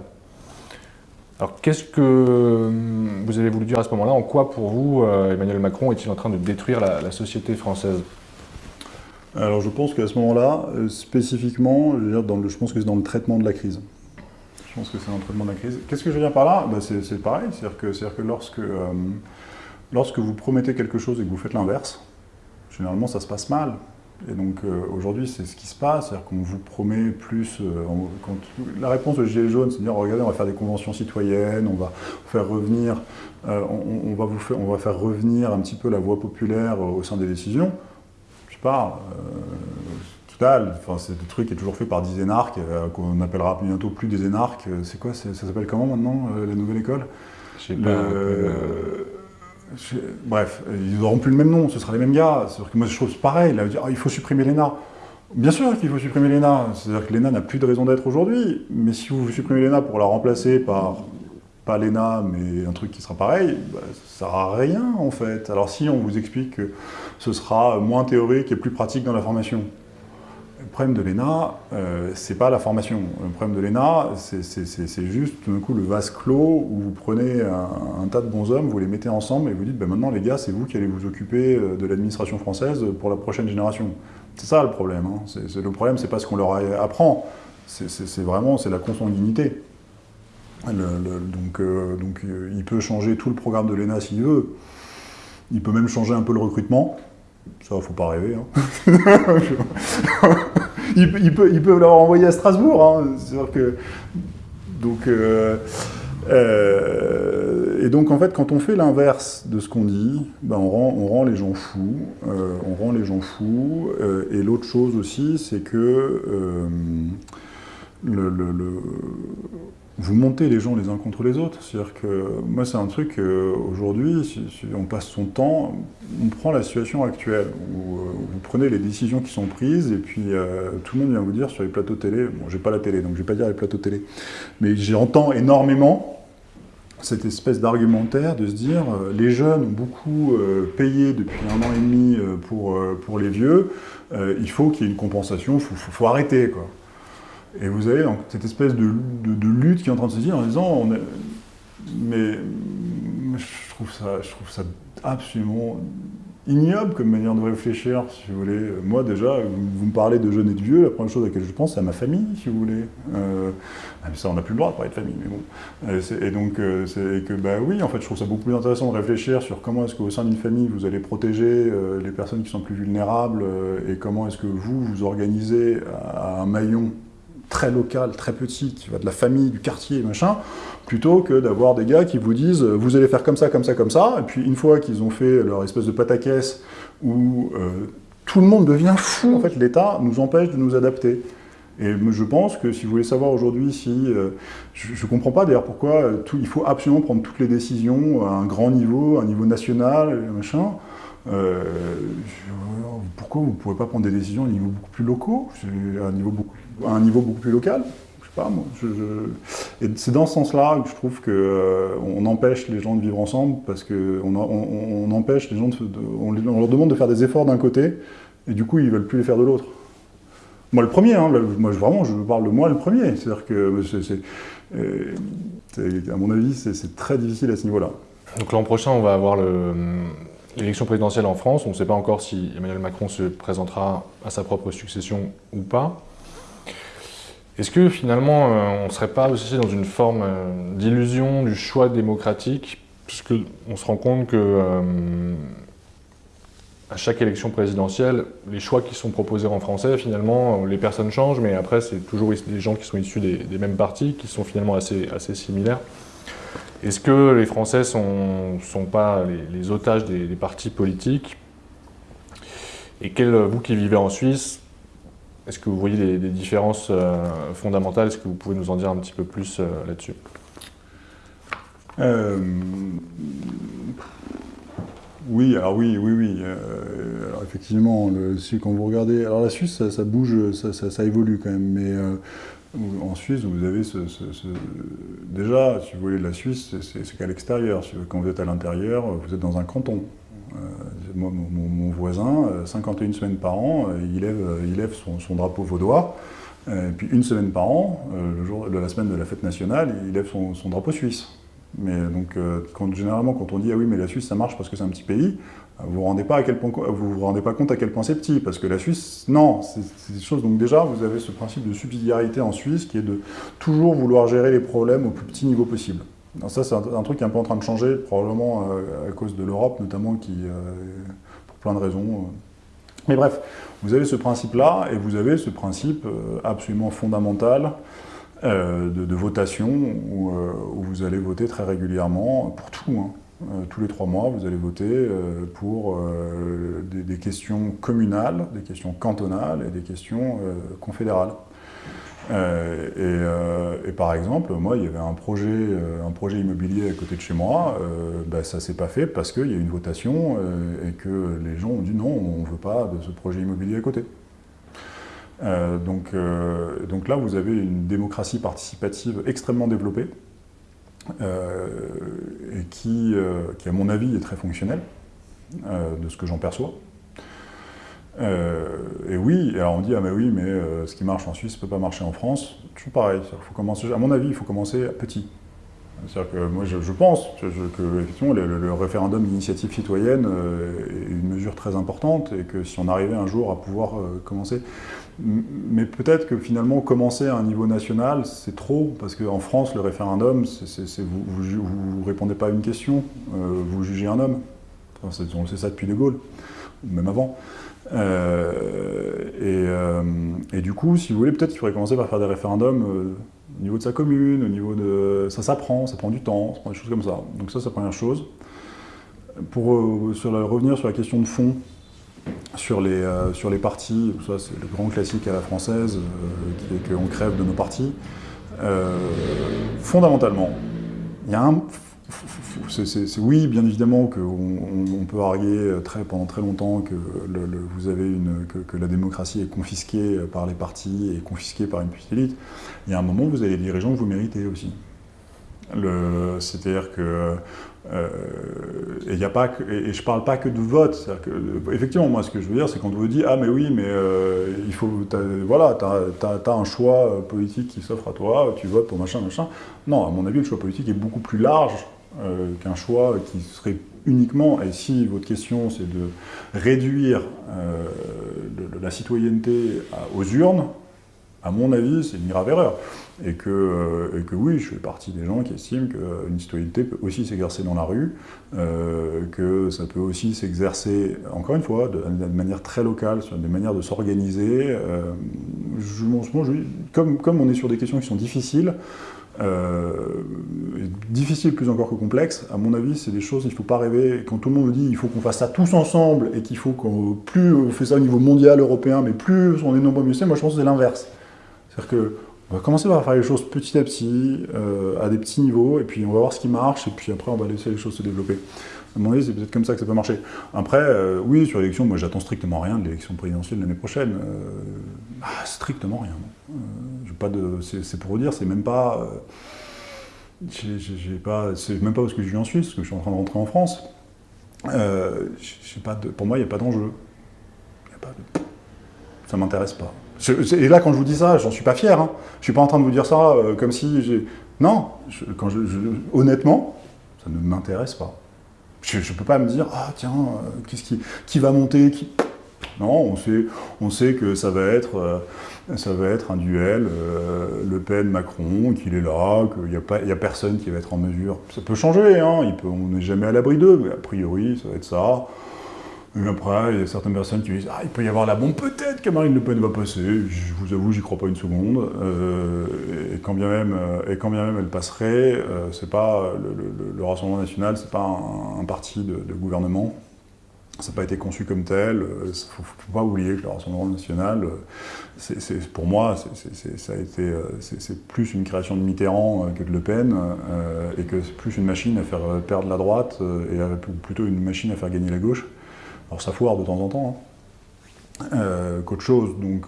Alors qu'est-ce que hum, vous avez voulu dire à ce moment-là? En quoi pour vous, euh, Emmanuel Macron est-il en train de détruire la, société française? Alors je pense qu'à ce moment-là, euh, spécifiquement, je, dire, dans le, je pense que c'est dans le traitement de la crise. Pense que c'est dans le traitement de la crise. Qu'est-ce que je veux dire par là? Bah, C'est pareil, c'est-à-dire que, que, lorsque... Euh, Lorsque vous promettez quelque chose et que vous faites l'inverse, généralement ça se passe mal. Et donc euh, aujourd'hui, c'est ce qui se passe, c'est-à-dire qu'on vous promet plus... Euh, la réponse de Gilets jaunes, c'est de dire, regardez, on va faire des conventions citoyennes, on va faire revenir, on, va vous faire, on va faire revenir un petit peu la voix populaire au sein des décisions. Je sais pas, total, enfin, c'est des trucs qui est toujours fait par des énarques, qu'on appellera bientôt plus des énarques. C'est quoi, ça s'appelle comment maintenant, la nouvelle école? Je sais pas. Bref, ils n'auront plus le même nom, ce sera les mêmes gars. Que moi, je trouve pareil. Là, dire, ah, il faut supprimer l'ENA. Bien sûr qu'il faut supprimer l'ENA. C'est-à-dire que l'ENA n'a plus de raison d'être aujourd'hui. Mais si vous supprimez l'ENA pour la remplacer par, pas l'ENA, mais un truc qui sera pareil, bah, ça ne sert à rien, en fait. Alors si on vous explique que ce sera moins théorique et plus pratique dans la formation, le problème de l'ENA, euh, c'est pas la formation. Le problème de l'ENA, c'est juste tout d'un coup le vase clos où vous prenez un, tas de bons hommes, vous les mettez ensemble et vous dites ben maintenant les gars, c'est vous qui allez vous occuper euh, de l'administration française pour la prochaine génération. C'est ça le problème. Hein. le problème, c'est pas ce qu'on leur apprend, c'est vraiment la consanguinité. donc, euh, donc il peut changer tout le programme de l'ENA s'il veut. Il peut même changer un peu le recrutement. Ça, faut pas rêver. Hein. ils, peuvent, l'avoir envoyé à Strasbourg. Hein. que... Donc, euh, euh, et donc, en fait, quand on fait l'inverse de ce qu'on dit, ben, on, rend, on, rend, les gens fous. Euh, on rend les gens fous. et l'autre chose aussi, c'est que le, vous montez les gens les uns contre les autres. C'est-à-dire que moi, c'est un truc, aujourd'hui, si, on passe son temps, on prend la situation actuelle, où euh, vous prenez les décisions qui sont prises, et puis euh, tout le monde vient vous dire sur les plateaux télé, bon, j'ai pas la télé, donc je vais pas dire les plateaux télé, mais j'entends énormément cette espèce d'argumentaire de se dire euh, les jeunes ont beaucoup payé depuis un an et demi pour, pour les vieux, il faut qu'il y ait une compensation, il faut, faut, arrêter. Quoi. Et vous avez donc, cette espèce de, lutte qui est en train de se dire en disant, mais je trouve, ça, je trouve ça absolument ignoble comme manière de réfléchir, si vous voulez. Moi, déjà, vous me parlez de jeunes et de vieux, la première chose à laquelle je pense, c'est à ma famille, si vous voulez. Euh, ah, ça, on n'a plus le droit de parler de famille, mais bon. Euh, et, donc, euh, que, bah oui, en fait, je trouve ça beaucoup plus intéressant de réfléchir sur comment est-ce qu'au sein d'une famille, vous allez protéger les personnes qui sont plus vulnérables, et comment est-ce que vous, vous organisez à un maillon très local, très petit, qui va de la famille, du quartier, machin, plutôt que d'avoir des gars qui vous disent euh, vous allez faire comme ça, comme ça, comme ça, et puis une fois qu'ils ont fait leur espèce de pataquès où euh, tout le monde devient fou, en fait l'État nous empêche de nous adapter. Et je pense que si vous voulez savoir aujourd'hui si... Euh, je ne comprends pas d'ailleurs pourquoi il faut absolument prendre toutes les décisions à un grand niveau, à un niveau national, machin. pourquoi vous ne pouvez pas prendre des décisions à un niveau beaucoup plus locaux, à un niveau beaucoup à un niveau beaucoup plus local. Je sais pas, moi. Et c'est dans ce sens-là que je trouve qu'on euh, empêche les gens de vivre ensemble parce qu'on on, empêche les gens de, on, leur demande de faire des efforts d'un côté et du coup ils veulent plus les faire de l'autre. Moi le premier, hein, moi vraiment je parle de moi le premier. C'est-à-dire que euh, à mon avis c'est très difficile à ce niveau-là. Donc l'an prochain on va avoir l'élection présidentielle en France. On ne sait pas encore si Emmanuel Macron se présentera à sa propre succession ou pas. Est-ce que finalement, euh, on ne serait pas aussi dans une forme euh, d'illusion du choix démocratique, puisqu'on se rend compte que euh, à chaque élection présidentielle, les choix qui sont proposés en français, finalement, les personnes changent, mais après, c'est toujours des gens qui sont issus des, mêmes partis, qui sont finalement assez, similaires. Est-ce que les Français ne sont, sont, pas les, otages des, des, partis politiques? Et quel, vous qui vivez en Suisse, est-ce que vous voyez des, différences fondamentales? Est-ce que vous pouvez nous en dire un petit peu plus là-dessus? Oui, alors oui, oui, oui. alors effectivement, quand vous regardez, alors la Suisse, ça, bouge, ça, évolue quand même, mais en Suisse, vous avez ce, Déjà, si vous voulez, la Suisse, c'est qu'à l'extérieur. Quand vous êtes à l'intérieur, vous êtes dans un canton. Euh, mon, voisin, 51 euh, semaines par an, euh, il lève, il lève son, drapeau vaudois. Et puis une semaine par an, le jour de la semaine de la fête nationale, il lève son, drapeau suisse. Mais donc, généralement, quand on dit « Ah oui, mais la Suisse, ça marche parce que c'est un petit pays », vous ne rendez pas vous vous rendez pas compte à quel point c'est petit, parce que la Suisse, non, c'est des choses. Donc déjà, vous avez ce principe de subsidiarité en Suisse qui est de toujours vouloir gérer les problèmes au plus petit niveau possible. Ça, c'est un, truc qui est un peu en train de changer, probablement euh, à cause de l'Europe, notamment, qui, euh, pour plein de raisons. Euh. Mais bref, vous avez ce principe-là, et vous avez ce principe absolument fondamental de, votation, où, vous allez voter très régulièrement pour tout. Hein. Tous les trois mois, vous allez voter pour des, questions communales, des questions cantonales et des questions confédérales. Et, par exemple, moi, il y avait un projet, un projet immobilier à côté de chez moi, bah, ça ne s'est pas fait parce qu'il y a eu une votation et que les gens ont dit non, on ne veut pas de ce projet immobilier à côté. donc, donc là, vous avez une démocratie participative extrêmement développée, euh, et qui, euh, qui, à mon avis, est très fonctionnel, euh, de ce que j'en perçois. Et oui, alors on dit, ah mais oui, mais ce qui marche en Suisse ne peut pas marcher en France. Toujours pareil, faut commencer, à mon avis, il faut commencer petit. C'est-à-dire que moi, je, pense que effectivement, le, référendum d'initiative citoyenne est une mesure très importante et que si on arrivait un jour à pouvoir commencer mais peut-être que finalement, commencer à un niveau national, c'est trop, parce qu'en France, le référendum, vous ne répondez pas à une question, euh, vous jugez un homme. on sait ça depuis De Gaulle, même avant. Euh, euh, et, du coup, si vous voulez, peut-être qu'il faudrait commencer par faire des référendums au niveau de sa commune, au niveau de... Ça s'apprend, ça prend du temps, ça prend des choses comme ça. Donc ça, c'est la première chose. Pour revenir sur la question de fond, sur les, euh, sur les partis, ça c'est le grand classique à la française, euh, qui est qu'on crève de nos partis. Euh, fondamentalement, il y a un... c'est oui, bien évidemment qu'on peut arguer très, pendant très longtemps que, vous avez une, que, la démocratie est confisquée par les partis et confisquée par une petite élite. Il y a un moment où vous avez des dirigeants que vous méritez aussi. C'est-à-dire que euh, et, y a pas et, parle pas que de vote. Effectivement, moi, ce que je veux dire, c'est quand on vous dit « Ah, mais oui, mais euh, il faut, voilà, tu as, un choix euh, politique qui s'offre à toi, tu votes pour machin, machin. » Non, à mon avis, le choix politique est beaucoup plus large qu'un choix qui serait uniquement, et si votre question c'est de réduire la citoyenneté aux urnes, à mon avis, c'est une grave erreur. Et que, euh, et que, oui, je fais partie des gens qui estiment qu'une citoyenneté peut aussi s'exercer dans la rue, euh, que ça peut aussi s'exercer, encore une fois, de, manière très locale, sur des manières de s'organiser. Euh, comme, comme on est sur des questions qui sont difficiles, difficiles plus encore que complexes, à mon avis, c'est des choses, il ne faut pas rêver, quand tout le monde dit il faut qu'on fasse ça tous ensemble, et qu'il faut qu'on, plus on fait ça au niveau mondial, européen, mais plus on est nombreux mieux c'est, moi je pense que c'est l'inverse. C'est-à-dire qu'on va commencer par faire les choses petit à petit, euh, à des petits niveaux, et puis on va voir ce qui marche, et puis après on va laisser les choses se développer. À mon avis, c'est peut-être comme ça que ça peut marcher. Après, euh, oui, sur l'élection, moi j'attends strictement rien de l'élection présidentielle l'année prochaine. Euh, ah, strictement rien. de, c'est pour vous dire, c'est même pas... j'ai pas c'est même pas parce que je vis en Suisse, parce que je suis en train de rentrer en France. pas pour moi, il n'y a pas d'enjeu. De, ça m'intéresse pas et là, quand je vous dis ça, j'en suis pas fier. Hein. Je suis pas en train de vous dire ça euh, comme si j'ai... Non, honnêtement, ça ne m'intéresse pas. Je ne peux pas me dire, ah tiens, euh, qu'est-ce qui, qui va monter. Non, on sait, on sait que ça va être, euh, ça va être un duel Le Pen-Macron, qu'il est là, qu'il n'y a, pas, a personne qui va être en mesure. Ça peut changer, hein, il peut, on n'est jamais à l'abri d'eux, mais a priori, ça va être ça. Après, il y a certaines personnes qui disent « Ah, il peut y avoir la bombe, peut-être que Marine Le Pen va passer. » Je vous avoue, j'y crois pas une seconde. Euh, et, quand bien même, euh, et quand bien même elle passerait, euh, c'est pas le, Rassemblement National, c'est pas un, parti de, gouvernement. Ça n'a pas été conçu comme tel. Il ne faut, pas oublier que le Rassemblement national, pour moi, c'est plus une création de Mitterrand que de Le Pen, et que c'est plus une machine à faire perdre la droite, et plutôt une machine à faire gagner la gauche. Alors ça foire de temps en temps, hein. qu'autre chose. Donc,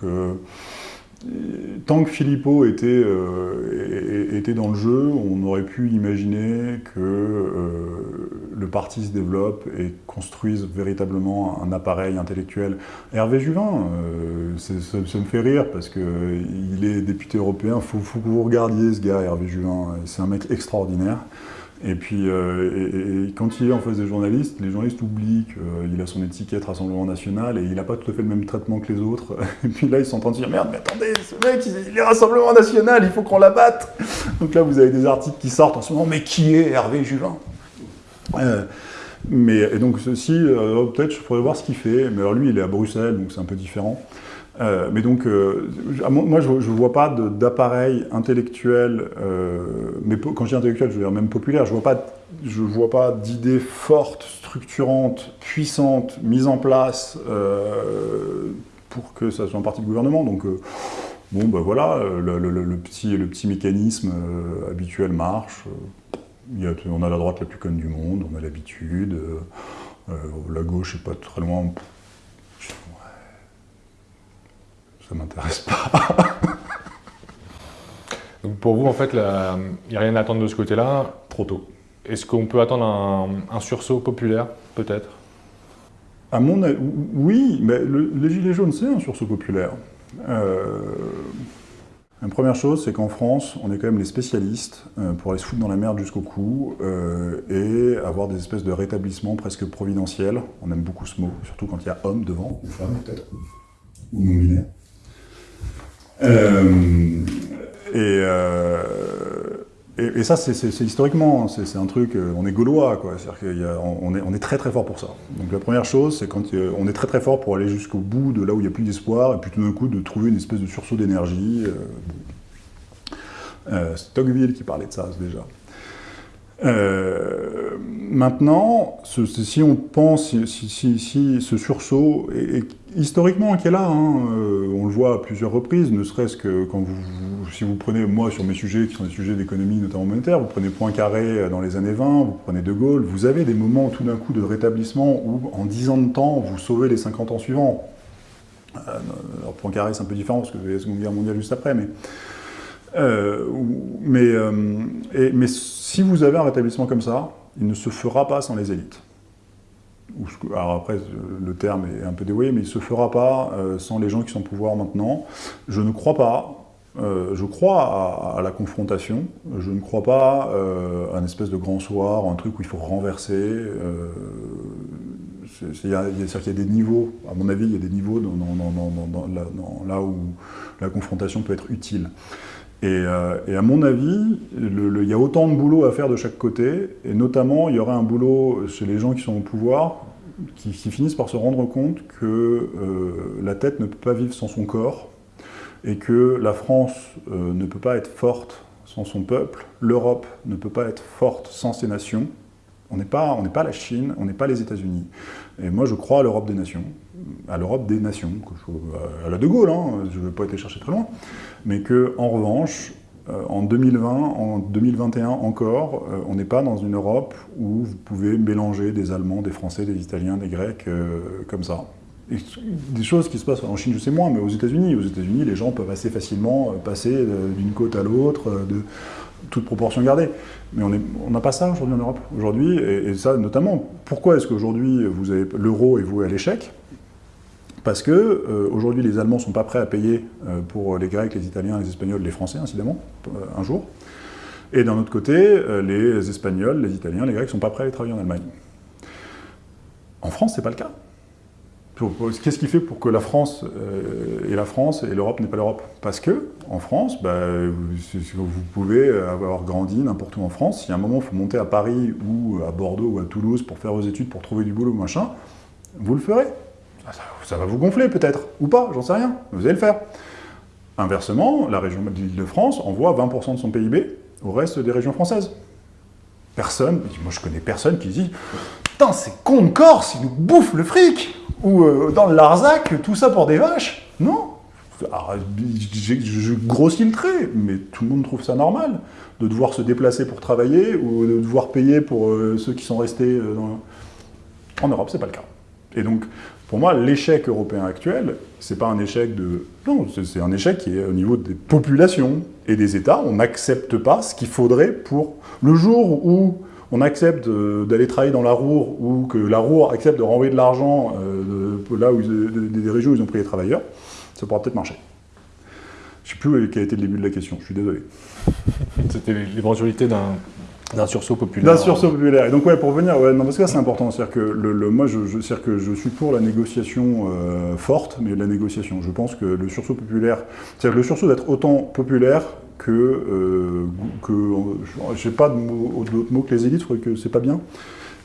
tant que Philippot était, euh, était, dans le jeu, on aurait pu imaginer que euh, le parti se développe et construise véritablement un appareil intellectuel. Hervé Juvin, euh, ça, me fait rire parce qu'il est député européen, il faut, faut, que vous regardiez ce gars, Hervé Juvin, c'est un mec extraordinaire. Et puis, euh, quand il est en face des journalistes, les journalistes oublient qu'il a son étiquette Rassemblement National et il n'a pas tout à fait le même traitement que les autres. Et puis là, ils sont en train de dire « Merde, mais attendez, ce mec, il est Rassemblement National, il faut qu'on l'abatte !» Donc là, vous avez des articles qui sortent en ce moment « Mais qui est Hervé Juvin? Euh, mais, Et donc, ceci, euh, peut-être, je pourrais voir ce qu'il fait. Mais alors lui, il est à Bruxelles, donc c'est un peu différent. Euh, mais donc, euh, moi, je ne vois pas d'appareil intellectuel, euh, mais quand je dis intellectuel, je veux dire même populaire, je ne vois pas, pas d'idées fortes, structurantes, puissantes, mises en place pour que ça soit un parti de gouvernement. Donc, bon, ben voilà, le, petit, le petit mécanisme habituel marche. On a la droite la plus conne du monde, on a l'habitude. la gauche n'est pas très loin ça m'intéresse pas. Donc pour vous, en fait, il n'y a rien à attendre de ce côté-là Trop tôt. Est-ce qu'on peut attendre un, sursaut populaire, peut-être? À mon avis, oui, mais les Gilets jaunes, c'est un sursaut populaire. Euh, la première chose, c'est qu'en France, on est quand même les spécialistes euh, pour aller se foutre dans la merde jusqu'au cou euh, et avoir des espèces de rétablissements presque providentiels. On aime beaucoup ce mot, surtout quand il y a homme devant, ou femme peut-être, ou non-binaire. Euh, euh, et, ça, c'est historiquement, c'est un truc, euh, on est gaulois, quoi. C'est-à-dire qu'on est, on est très très fort pour ça. Donc la première chose, c'est quand on est très très fort pour aller jusqu'au bout de là où il n'y a plus d'espoir, et puis tout d'un coup de trouver une espèce de sursaut d'énergie. c'est Tocqueville qui parlait de ça déjà. Euh, maintenant, si on pense, si, ce sursaut, est, historiquement qui est là, hein, euh, on le voit à plusieurs reprises, ne serait-ce que si vous prenez, moi sur mes sujets, qui sont des sujets d'économie notamment monétaire, vous prenez Poincaré dans les années 20, vous prenez De Gaulle, vous avez des moments tout d'un coup de rétablissement où en 10 ans de temps, vous sauvez les 50 ans suivants. Euh, alors Poincaré c'est un peu différent parce que vous avez la Seconde Guerre mondiale juste après, mais... Euh, euh, mais si vous avez un rétablissement comme ça, il ne se fera pas sans les élites. Alors après, le terme est un peu dévoyé, mais il ne se fera pas euh, sans les gens qui sont au pouvoir maintenant. Je ne crois pas, je crois à, la confrontation, je ne crois pas à un espèce de grand soir, un truc où il faut renverser. Il y, a, y a des niveaux, à mon avis, il y a des niveaux là où la confrontation peut être utile. Euh, et, à mon avis, il y a autant de boulot à faire de chaque côté, et notamment, il y aura un boulot chez les gens qui sont au pouvoir, qui, finissent par se rendre compte que euh, la tête ne peut pas vivre sans son corps, et que la France euh, ne peut pas être forte sans son peuple, l'Europe ne peut pas être forte sans ses nations, on n'est pas, pas la Chine, on n'est pas les États-Unis. Et moi, je crois à l'Europe des nations, à l'Europe des nations, à la De Gaulle, hein, je ne vais pas été chercher très loin, mais que en revanche, euh, en 2020, en 2021 encore, euh, on n'est pas dans une Europe où vous pouvez mélanger des Allemands, des Français, des Italiens, des Grecs, euh, comme ça. des choses qui se passent en Chine, je sais moins, mais aux États-Unis, aux États-Unis, les gens peuvent assez facilement passer d'une côte à l'autre, de toute proportion gardée. Mais on n'a pas ça aujourd'hui en Europe. Aujourd'hui, et, et, ça notamment, pourquoi est-ce qu'aujourd'hui l'euro est voué à l'échec? Parce que euh, aujourd'hui, les Allemands ne sont pas prêts à payer euh, pour les Grecs, les Italiens, les Espagnols, les Français, incidemment, euh, un jour. Et d'un autre côté, les Espagnols, les Italiens, les Grecs ne sont pas prêts à aller travailler en Allemagne. En France, ce n'est pas le cas. Qu'est-ce qui fait pour que la France est la France et l'Europe n'est pas l'Europe? Parce que, en France, bah, vous, pouvez avoir grandi n'importe où en France. Si à un moment, il faut monter à Paris ou à Bordeaux ou à Toulouse pour faire vos études, pour trouver du boulot, machin, vous le ferez. Ça, va vous gonfler peut-être, ou pas, j'en sais rien, vous allez le faire. Inversement, la région de l'Île-de-France envoie 20% de son PIB au reste des régions françaises. Personne, moi je connais personne qui dit putain, c'est con de Corse, ils nous bouffent le fric Ou euh, dans le Larzac, tout ça pour des vaches Non j'ai- Je grossis le trait, mais tout le monde trouve ça normal de devoir se déplacer pour travailler ou de devoir payer pour euh, ceux qui sont restés euh. En Europe, c'est pas le cas. Et donc, pour moi, l'échec européen actuel, c'est pas un échec de... Non, c'est- un échec qui est au niveau des populations et des États. On n'accepte pas ce qu'il faudrait pour... Le jour où on accepte euh, d'aller travailler dans la Roure ou que la Roure accepte de renvoyer de l'argent euh, là où de- des régions où ils ont pris les travailleurs, ça pourra peut-être marcher. Je sais plus quel a été le début de la question, je suis désolé. C'était l'éventualité d'un d'un sursaut populaire. D'un sursaut populaire. Et donc, ouais, pour venir, ouais, non, parce que c'est important. C'est-à-dire que, le, moi, je, je, c'est-à-dire que je suis pour la négociation euh, forte, mais la négociation. Je pense que le sursaut populaire, c'est-à-dire le sursaut d'être autant populaire que. Euh, que je n'ai pas d'autres mots que les élites, je que c'est pas bien.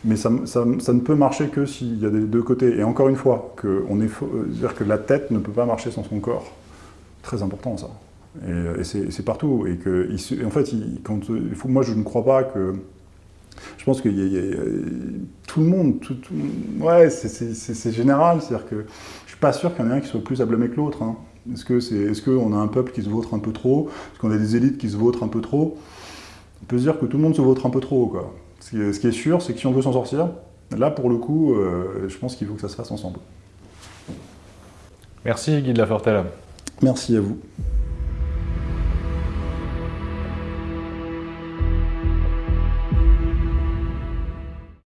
Mais ça, ça, ça ne peut marcher que s'il y a des deux côtés. Et encore une fois, que on est, euh, c'est-à-dire que la tête ne peut pas marcher sans son corps. Très important, ça. Et, et c'est partout. Et que, il en fait, il, quand, euh, il faut, moi, je ne crois pas que. Je pense que tout le monde, tout, tout- ouais, c'est- général. C'est-à-dire que je suis pas sûr qu'il y en ait un qui soit plus à blâmer que l'autre. hein. Est-ce que c'est, est-ce qu'on a un peuple qui se vautre un peu trop? Est-ce qu'on a des élites qui se vautrent un peu trop? On peut se dire que tout le monde se vautre un peu trop, quoi. Ce qui est, ce qui est sûr, c'est que si on veut s'en sortir, là, pour le coup, euh, je pense qu'il faut que ça se fasse ensemble. Merci Guy de la Fortelle. Merci à vous.